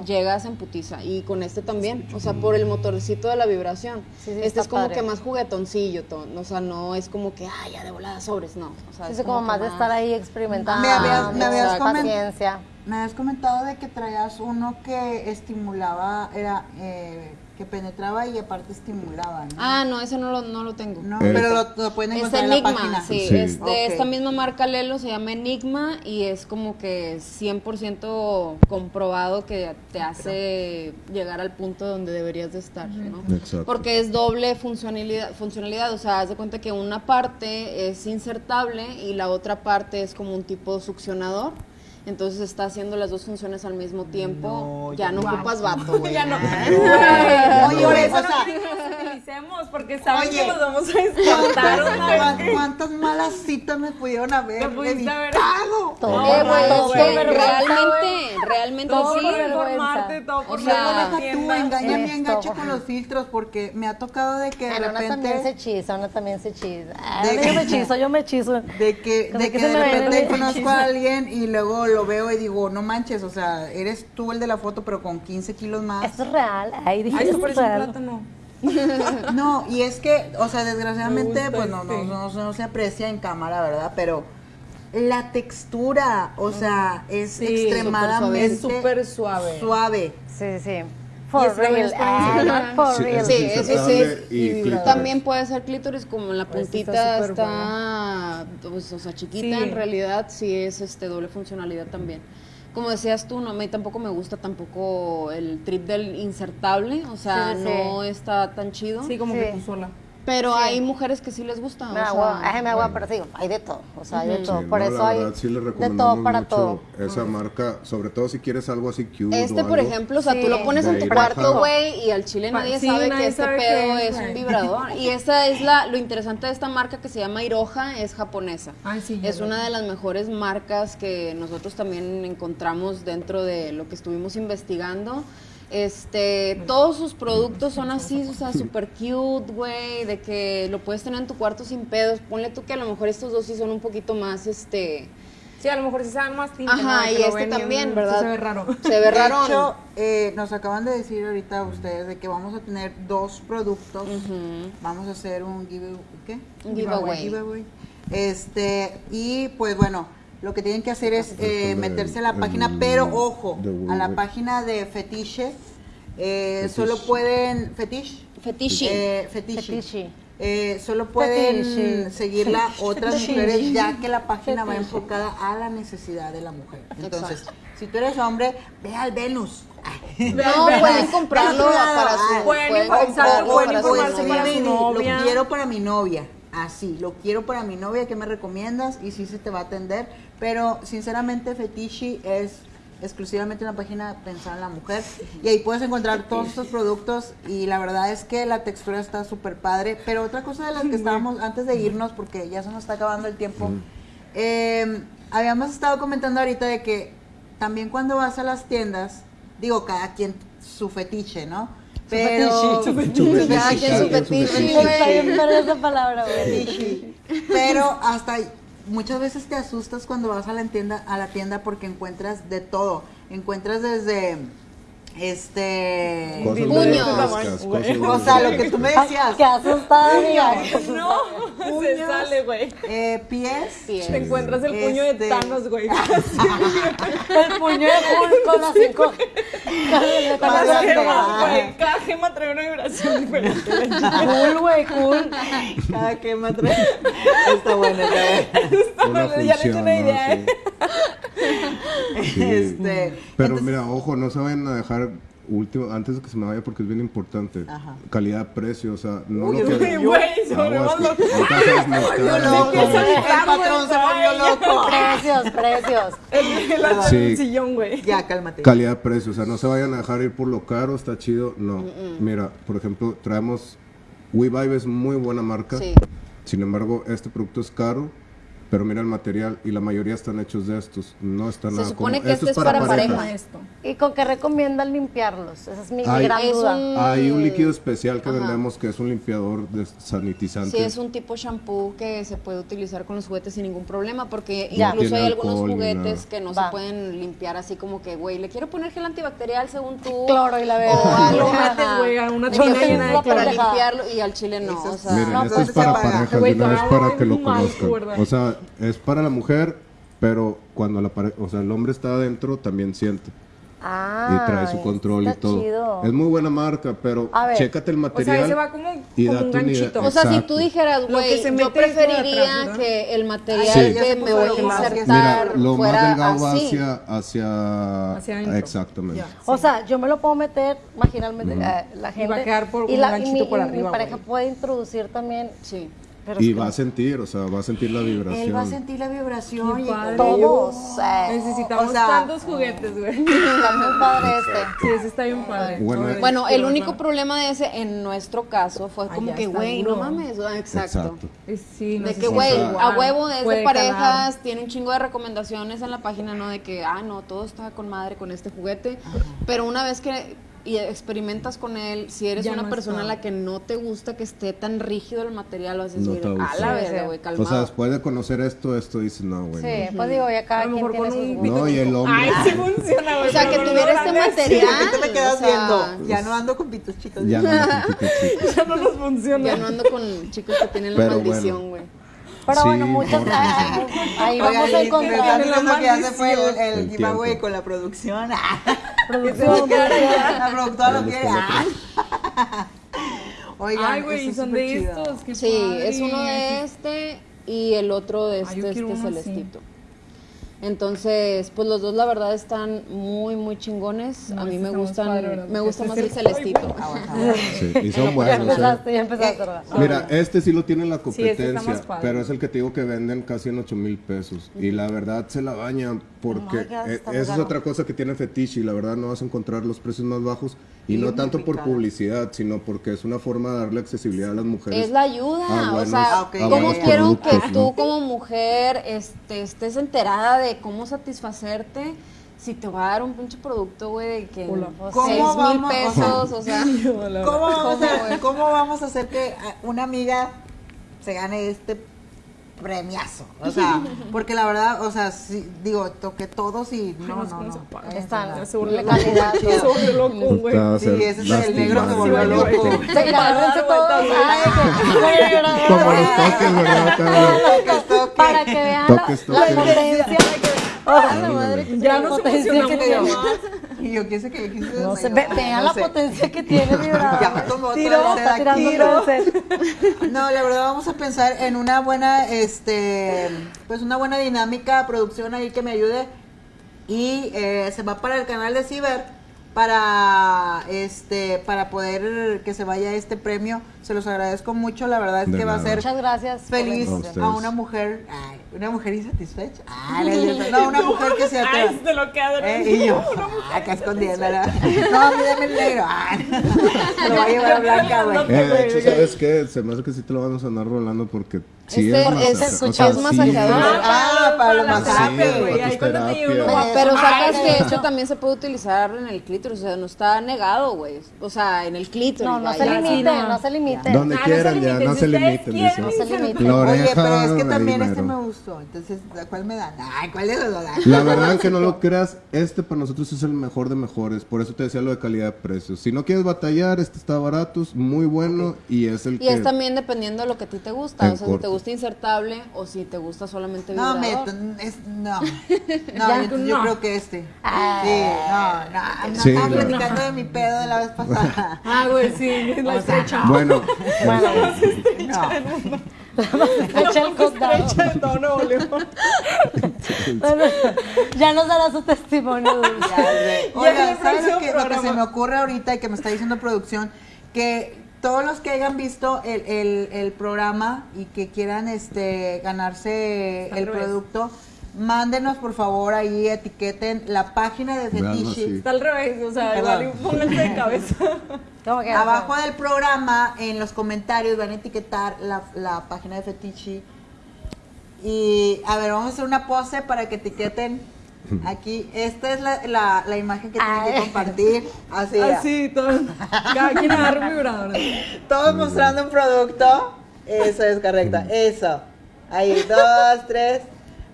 llegas en putiza. Y con este también, o sea, por el motorcito de la vibración. Sí, sí, este es como padre. que más juguetoncillo, to- o sea, no es como que, ah, ya de volada sobres, no. O sea, Sí, es como más de estar ahí experimentando. Me habías- me habías paciencia. Me habías comentado de que traías uno que estimulaba, era, eh, que penetraba y aparte estimulaba, ¿no? Ah, no, ese no lo, no lo tengo. no, Eh. pero lo, lo pueden Es encontrar en la Enigma, página. sí, Sí. es de Ok. esta misma marca Lelo, se llama Enigma y es como que 100% comprobado que te hace llegar al punto donde deberías de estar, ¿no? Exacto. Porque es doble funcionalidad, funcionalidad, o sea, haz de cuenta que una parte es insertable y la otra parte es como un tipo succionador. Entonces está haciendo las dos funciones al mismo tiempo. No, ya ya no no. ocupas vato, <laughs> güey. Ya <laughs> no. Oye, por eso o no sea- los utilicemos, porque saben Oye. que los vamos a <laughs> descartar una vez ¿Cuán- que- ¿Cuántas malas citas me pudieron haber Te pudiste haber- evitado? Todo. Güey, vergüenza, realmente, realmente Todo sí. por informarte, todo por O sea, una Deja tú, engaña Esto. gacho con los filtros porque me ha tocado de que de Ana también se repente hechiza, Ana también se. Ah, De- yo me hechizo, yo me hechizo. de que, de que que de repente conozco a alguien y luego lo veo y digo, no manches, o sea, eres tú el de la foto pero con 15 kilos más. Esto es real. Ay, dije, Ay, es parece un real. plátano. No, y es que, o sea, desgraciadamente, pues no, no, este. no, no se aprecia en cámara, ¿verdad? Pero la textura, o sea, es Sí, extremadamente es súper suave. suave. Sí, sí. Y For es real. Ah, for Sí, real. es Sí, eso sí. insertable y Y. También puede ser clítoris, como en la Pues sí, está puntita está, pues, o sea, chiquita, Sí. en realidad sí es este doble funcionalidad también. Como decías tú, no, a mí tampoco me gusta tampoco el trip del insertable, o sea, Sí, sí, no está tan chido. Sí, como Sí. que tú sola. Pero hay mujeres que sí les gusta. Me o agua, me agua, pero sí, hay de todo. O sea, hay de todo. Sí, Por no, eso la hay verdad, sí de todo para mucho todo. esa marca, sobre todo si quieres algo así cute Este, o por algo. ejemplo, o sea, tú lo pones en tu cuarto, güey, y al chile Pa- nadie sí, sabe nadie que este sabe pedo es, es un vibrador. <laughs> Y esta es la, lo interesante de esta marca que se llama Iroha, es japonesa. Ay, es una de las mejores marcas que nosotros también encontramos dentro de lo que estuvimos investigando. Este, todos sus productos son así, o sea, super cute, güey, de que lo puedes tener en tu cuarto sin pedos. Ponle tú que a lo mejor estos dos sí son un poquito más, este, Sí, a lo mejor sí saben más tinta. Ajá, ¿no? y este también, ¿verdad? se ve raro. se ve De raro. hecho, eh, nos acaban de decir ahorita ustedes de que vamos a tener dos productos. Vamos a hacer un give, ¿qué? Un giveaway. giveaway. Este, y pues bueno, lo que tienen que hacer es eh, meterse a la página, pero ojo, a la página de Fetiche. eh, Fetiche. solo pueden. Fetiche. Fetiche. Eh, fetiche. Fetiche. Eh, solo pueden Fetiche. seguirla otras Fetiche. mujeres ya que la página va enfocada a la necesidad de la mujer. Entonces, Exacto. si tú eres hombre, ve al Venus. <laughs> No, pueden comprarlo para su, pueden comprarlo, para su novia. Lo quiero para mi novia. Así, lo quiero para mi novia. ¿Qué me recomiendas? Y sí se te va a atender. Pero sinceramente, Fetichi es exclusivamente una página pensada en la mujer. Y ahí puedes encontrar todos estos productos. Y la verdad es que la textura está súper padre. Pero otra cosa de las que estábamos, antes de irnos, porque ya se nos está acabando el tiempo, eh, habíamos estado comentando ahorita de que también cuando vas a las tiendas, digo, cada quien su fetiche, ¿no? Pero <laughs> Su fetiche. Fetiche. Pero hasta muchas veces te asustas cuando vas a la tienda, a la tienda porque encuentras de todo. Encuentras desde este Cosas Puños. muy o sea, lo que tú me decías, Qué asustada, amiga. No, se Puños. sale, güey. eh, pies, Pies. Te encuentras el puño Este- de Thanos, güey. <laughs> El puño de Hulk con las cinco. Cada Para gema, güey. Gema trae una vibración diferente. Cool, güey, cool. cada me trae. Está bueno, está bueno. Ya le eché función, una idea. Sí. <laughs> Sí. Este, Pero entonces- mira, ojo, no se vayan a dejar último, antes de que se me vaya porque es bien importante. Ajá. Calidad-precio, o sea, no Uy, lo que... uy, güey, se. Precios, precios. Sí. sillón, güey. Ya, cálmate. Calidad-precio, o sea, no se vayan a dejar ir por lo caro, está chido, no. Mira, por ejemplo, traemos... WeVibe es muy buena marca, Sí. sin embargo, este producto es caro, pero mira el material y la mayoría están hechos de estos, no están Se nada supone como- que esto este es para parejas. pareja. Esto. ¿Y con qué recomiendan limpiarlos? Esa es mi, mi Ay. gran Es duda. un- Hay un líquido especial que Ajá. vendemos que es un limpiador de sanitizante. Sí, es un tipo shampoo que se puede utilizar con los juguetes sin ningún problema, porque Ya. incluso hay algunos juguetes que no Va. se pueden limpiar así como que, güey, le quiero poner gel antibacterial según tú. Cloro y la verga. O algo, Lo metes, ajá. güey, a una llena de para limpiarlo y al chile no, Eso o es- sea, Miren, no, esto pues es para parejas, vez estaba para que lo conozcan. ¿verdad? O sea, es para la mujer, pero cuando la pare- o sea, el hombre está adentro también siente. Ah, y trae su control y todo. chido. Es muy buena marca, pero ver. chécate el O material. sea, ese va como, y como un ganchito. O sea, si tú dijeras, güey, se yo preferiría atrás, que el material Sí. Que se me voy a más insertar Mira, lo más fuera delgado va así. hacia, hacia, Hacia exactamente. Ya. O sea, yo me lo puedo meter marginalmente eh, la gente. va a quedar por y un la, ganchito y mi, por y arriba, mi pareja güey. puede introducir también. Sí. Pero Y que va a sentir, o sea, va a sentir la vibración. Él va a sentir la vibración y padre. todos. eh, Necesitamos O sea- tantos juguetes, güey. <laughs> está muy padre este. Sí, ese está bien padre. Bueno, quiero el único problema de ese, en nuestro caso, fue como que, güey, no mames. ah, Exacto. Exacto. Eh, Sí, no De que, güey, sea a huevo es de parejas, calar. tiene un chingo de recomendaciones en la página, ¿no? De que, ah, no, todo está con madre con este juguete. Pero una vez que y experimentas con él, si eres Ya una no persona a la que no te gusta que esté tan rígido el material, vas a No decir, a la sí. güey, O calmado. sea, después de conocer esto, esto dices, no, güey. Sí, pues digo, ya cada A lo quien tiene con sus un- no. No, y el hombre. Ay, sí funciona, güey. o sea, que no tuviera este material. ¿Qué te me quedas o sea, viendo? Ya no ando con pitos chicos. Ya no, no, chiquito, chiquito. Ya no nos funciona. Ya no ando con chicos que tienen la Pero maldición, güey. Pero Sí, bueno, muchas por- Ahí Oigan, vamos a encontrar. diciendo que ya se fue el, maldición. el El giveaway tiempo. con la producción. <laughs> Producción. La productora lo quiere. Ah. <laughs> Oigan, Ay, güey, son de chido. estos. qué Sí, padre. es uno de este y el otro de Ay, este, quiero este uno así. Entonces, pues los dos la verdad están muy, muy chingones. No, a mí me gustan, me gusta Este más el el- celestito. Ah, <laughs> ah. Sí, y son buenos. ¿eh? empezaste, ya empezaste. Eh, ¿verdad? Mira, este sí lo tiene la Sí, este competencia, pero es el que te digo que venden casi en 8 mil pesos. Y la verdad se la bañan porque God, eh, muy esa es otra cosa que tiene Fetiche y la verdad no vas a encontrar los precios más bajos. Y no tanto por publicidad, sino porque es una forma de darle accesibilidad a las mujeres. Es la ayuda, o sea, Ah, ¿cómo quiero que tú como mujer este, estés enterada de cómo satisfacerte si te va a dar un pinche producto, güey, de que Hola. ¿Cómo seis mil pesos, o sea, <laughs> Hola. ¿Cómo vamos, ¿Cómo, a? ¿Cómo vamos a hacer que una amiga se gane este premiazo? O sea, <laughs> porque la verdad, o sea, sí, digo, toqué todos y no, no no, no. se Están no. se volvió loco. calidad. Se volvió loco, güey. Sí, ese es el negro que volvió loco. Se todos. Como los toques. Para que vean Toques, la, que Ya la nos potencia <laughs> Y yo quise que le quise No sé, ve- vean no la sé. potencia que tiene <laughs> Tiro, Está tirando el set. <laughs> No, la verdad vamos a pensar en una buena, este, pues una buena dinámica, producción ahí que me ayude y eh, se va para el canal de Ciber para, este, para poder que se vaya este premio. Se los agradezco mucho, la verdad es De que va a ser Muchas gracias. feliz A una mujer, ay, una mujer insatisfecha. Ay, <laughs> no, una mujer que se atreva. Ay, se lo queda ¿Eh? Y yo, <laughs> acá escondiéndola. <laughs> No, a mí dame el negro. Ay, lo voy a llevar a Blanca, güey. Eh, de hecho, ¿sabes qué? Se me hace que sí te lo vamos a andar rolando porque sí Este es, es- o sea, es sí masajeador. Ah, para los masajes. güey. Sí, va- Pero sacas que no. esto también se puede utilizar en el clítoris, o sea, no está negado, güey. O sea, en el clítoris. No, no se limiten, no. no se limiten. Donde Ah, no quieran ya, no se limiten, dice. No se limiten. La Oye, pero es que también este mero. me gustó. Entonces, ¿cuál me dan? Ay, ¿cuál los dos dan? La verdad que no lo creas, este para nosotros es el mejor de mejores, por eso te decía lo de calidad de precios. Si no quieres batallar, este está barato, es muy bueno y es el Y que... es también dependiendo de lo que a ti te gusta. En O sea, si te gusta insertable o si te gusta solamente No, vibrador. me, es, no. <laughs> No, Ya, yo, yo no. creo que este. Ah. Sí, no, no. no Sí, estaba no. platicando de mi pedo de la vez pasada. Ah, güey, sí, es la O sea, estrecha. Bueno, No. Echa el condado. Estrecha. Bueno, ya nos dará su testimonio. Dulce. El ¿sabes lo que, lo que se me ocurre ahorita y que me está diciendo producción? Que todos los que hayan visto el, el- el programa y que quieran este ganarse Al el revés. producto, mándenos por favor ahí, etiqueten la página de así. Está al revés, o sea, igual pónganse de cabeza. <laughs> Abajo del programa, en los comentarios, van a etiquetar la, la página de Fetichi. Y a ver, vamos a hacer una pose para que etiqueten <laughs> aquí. Esta es la, la, la imagen que tienen que Ay. compartir. Así. Así, todo. Cada quien agarra un vibrador. Todos mostrando un producto. Eso es correcta. <laughs> Eso. Ahí, dos, tres.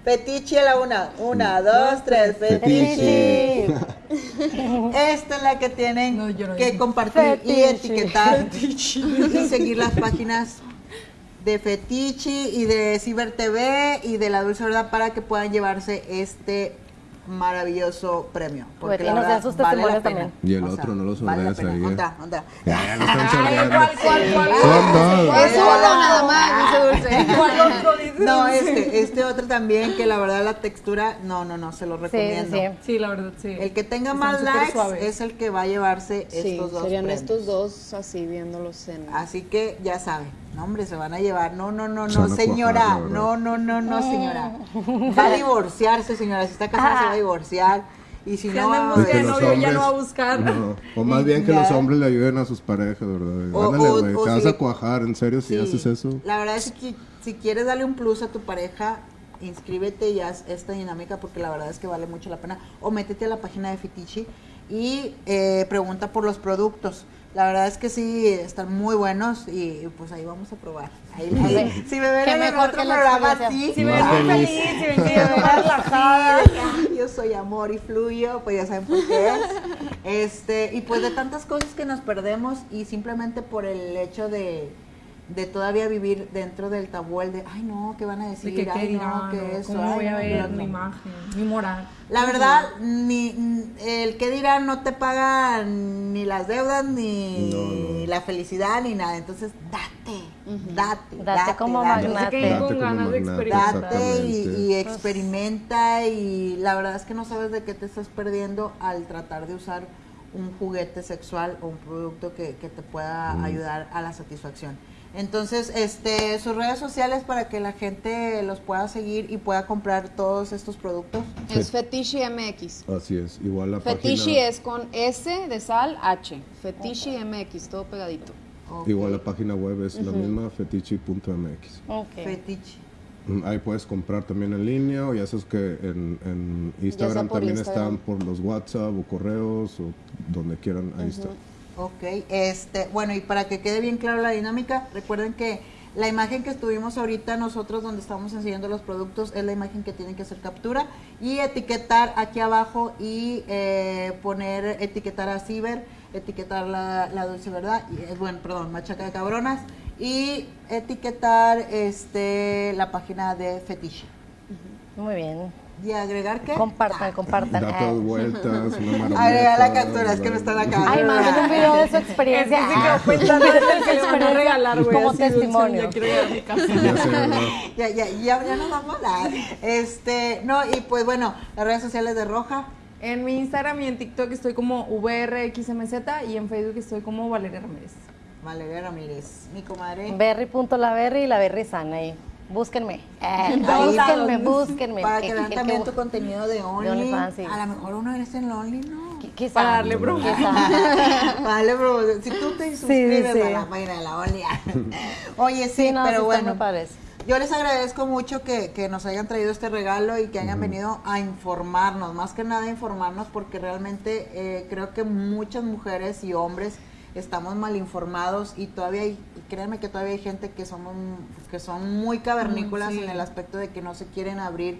Fetiche a la una. Una, dos, tres. Fetiche. Esta es la que tienen No, yo no que compartir y Fetiche. etiquetar y seguir las páginas de Fetiche y de Ciber TV y de La Dulce Verdad para que puedan llevarse este maravilloso premio. Porque Pues, y la nos sus testimonios también. Y el O sea, otro, no lo vale. No, este, este otro también, que la verdad la textura, no, no, no, se lo recomiendo. sí. Sí, la verdad, sí. El que tenga Están más likes suaves. es el que va a llevarse Sí, estos dos serían premios. estos dos así viéndolos en... Así que ya saben, no hombre, se van a llevar. No, no, no, no, señora. no, no, no, no, señora. Va a <laughs> divorciarse, señora. Si está casada se va a divorciar. Y si no, andan va a novio, ya no va a buscar. No, o más bien que Ya. los hombres le ayuden a sus parejas, ¿verdad? O- Ándale, o- güey, o te vas si- a cuajar, en serio, si Sí. haces eso. La verdad es que si quieres darle un plus a tu pareja, inscríbete y haz esta dinámica porque la verdad es que vale mucho la pena. O métete a la página de Fitichi y eh, pregunta por los productos. La verdad es que sí, están muy buenos y pues ahí vamos a probar. Ahí, <laughs> si me ven en el mejor otro que programa así, Si me ven <laughs> feliz. si ven yo más relajada. yo soy amor y fluyo, pues ya saben por qué es. Este, y pues de tantas cosas que nos perdemos y simplemente por el hecho de, de todavía vivir dentro del tabú, el de, ay no, ¿qué van a De decir? que qué ay no, que o eso. cómo ay, voy a no, ver no, no". mi imagen, mi moral. La verdad, ni el que dirán no te paga ni las deudas, ni la felicidad, ni nada. Entonces, date, date, Date como date. Con ganas de magnate, experimentar. Date y, y experimenta y la verdad es que no sabes de qué te estás perdiendo al tratar de usar un juguete sexual o un producto que, que te pueda ayudar a la satisfacción. Entonces, este, sus redes sociales para que la gente los pueda seguir y pueda comprar todos estos productos. Es Fetishi MX. Así es, igual la Fetishi página. es con S de sal, H. Fetishi MX, todo pegadito. Igual la página web es la misma, fetichi.mx. Ok. Fetiche. Mm, Ahí puedes comprar también en línea o ya sabes que en, en Instagram también Instagram. están por los WhatsApp o correos o donde quieran, ahí está. Ok, este, bueno, y para que quede bien claro la dinámica, recuerden que la imagen que estuvimos ahorita nosotros donde estamos enseñando los productos es la imagen que tienen que hacer captura y etiquetar aquí abajo y eh, poner, etiquetar a Ciber, etiquetar la, dulce verdad, y, eh, bueno, perdón, machaca de cabronas y etiquetar este la página de Fetiche. Muy bien. ¿Y agregar qué? Compartan, compartan. Da todas vueltas, una. Agregar la captura, es que me están acá. Ay, manden un video de su experiencia. Que quedó Ah. en el que le van a regalar, güey. Como testimonio. Ya quiero ir a mi casa. <laughs> Ya ya, ya, ya, ya nos vamos a hablar. Este, no, y pues bueno, las redes sociales de Roja. En mi Instagram y en TikTok estoy como VRXMZ y en Facebook estoy como Valeria Ramírez. Valeria Ramírez, mi comadre. Berry.laberry y la Berry sana ahí. Búsquenme. <laughs> Eh, Ahí búsquenme, búsquenme. Para Que- vean también que- tu contenido de Only. OnlyFans, sí. A lo mejor uno eres en Only, ¿no? quizá. Para darle bro. Quizá. Vale, bro. <laughs> Si tú te suscribes sí. a la página de la Only. <laughs> Oye, sí, Sí, no, sí pero bueno. Yo les agradezco mucho que, que nos hayan traído este regalo y que hayan venido a informarnos, más que nada informarnos porque realmente eh, creo que muchas mujeres y hombres estamos mal informados y todavía hay, créanme que todavía hay gente que somos que son muy cavernícolas Mm, sí. en el aspecto de que no se quieren abrir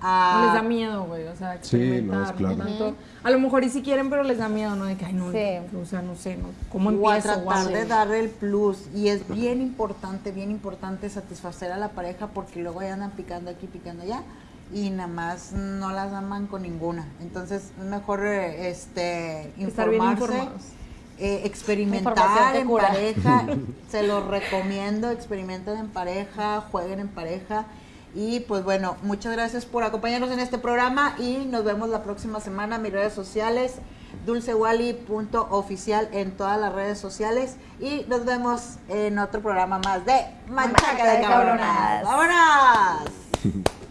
No a les da miedo, güey, o sea, Sí, no, es experimentar. claro. tanto. A lo mejor y si quieren, pero les da miedo, ¿no? De que, ay, no, Sí. o sea, no sé, no, ¿cómo o a empiezo? tratar Guau. de darle el plus y es bien importante, bien importante satisfacer a la pareja porque luego ya andan picando aquí, picando allá y nada más no las aman con ninguna. Entonces es mejor eh, este Estar bien informarse, informados. Eh, experimentar en cura. pareja, <laughs> se los recomiendo, experimenten en pareja, jueguen en pareja. Y pues bueno, muchas gracias por acompañarnos en este programa y nos vemos la próxima semana. Mis redes sociales, dulcewally.oficial en todas las redes sociales. Y nos vemos en otro programa más de Manchaca de Cabronas. ¡Vámonos! <laughs>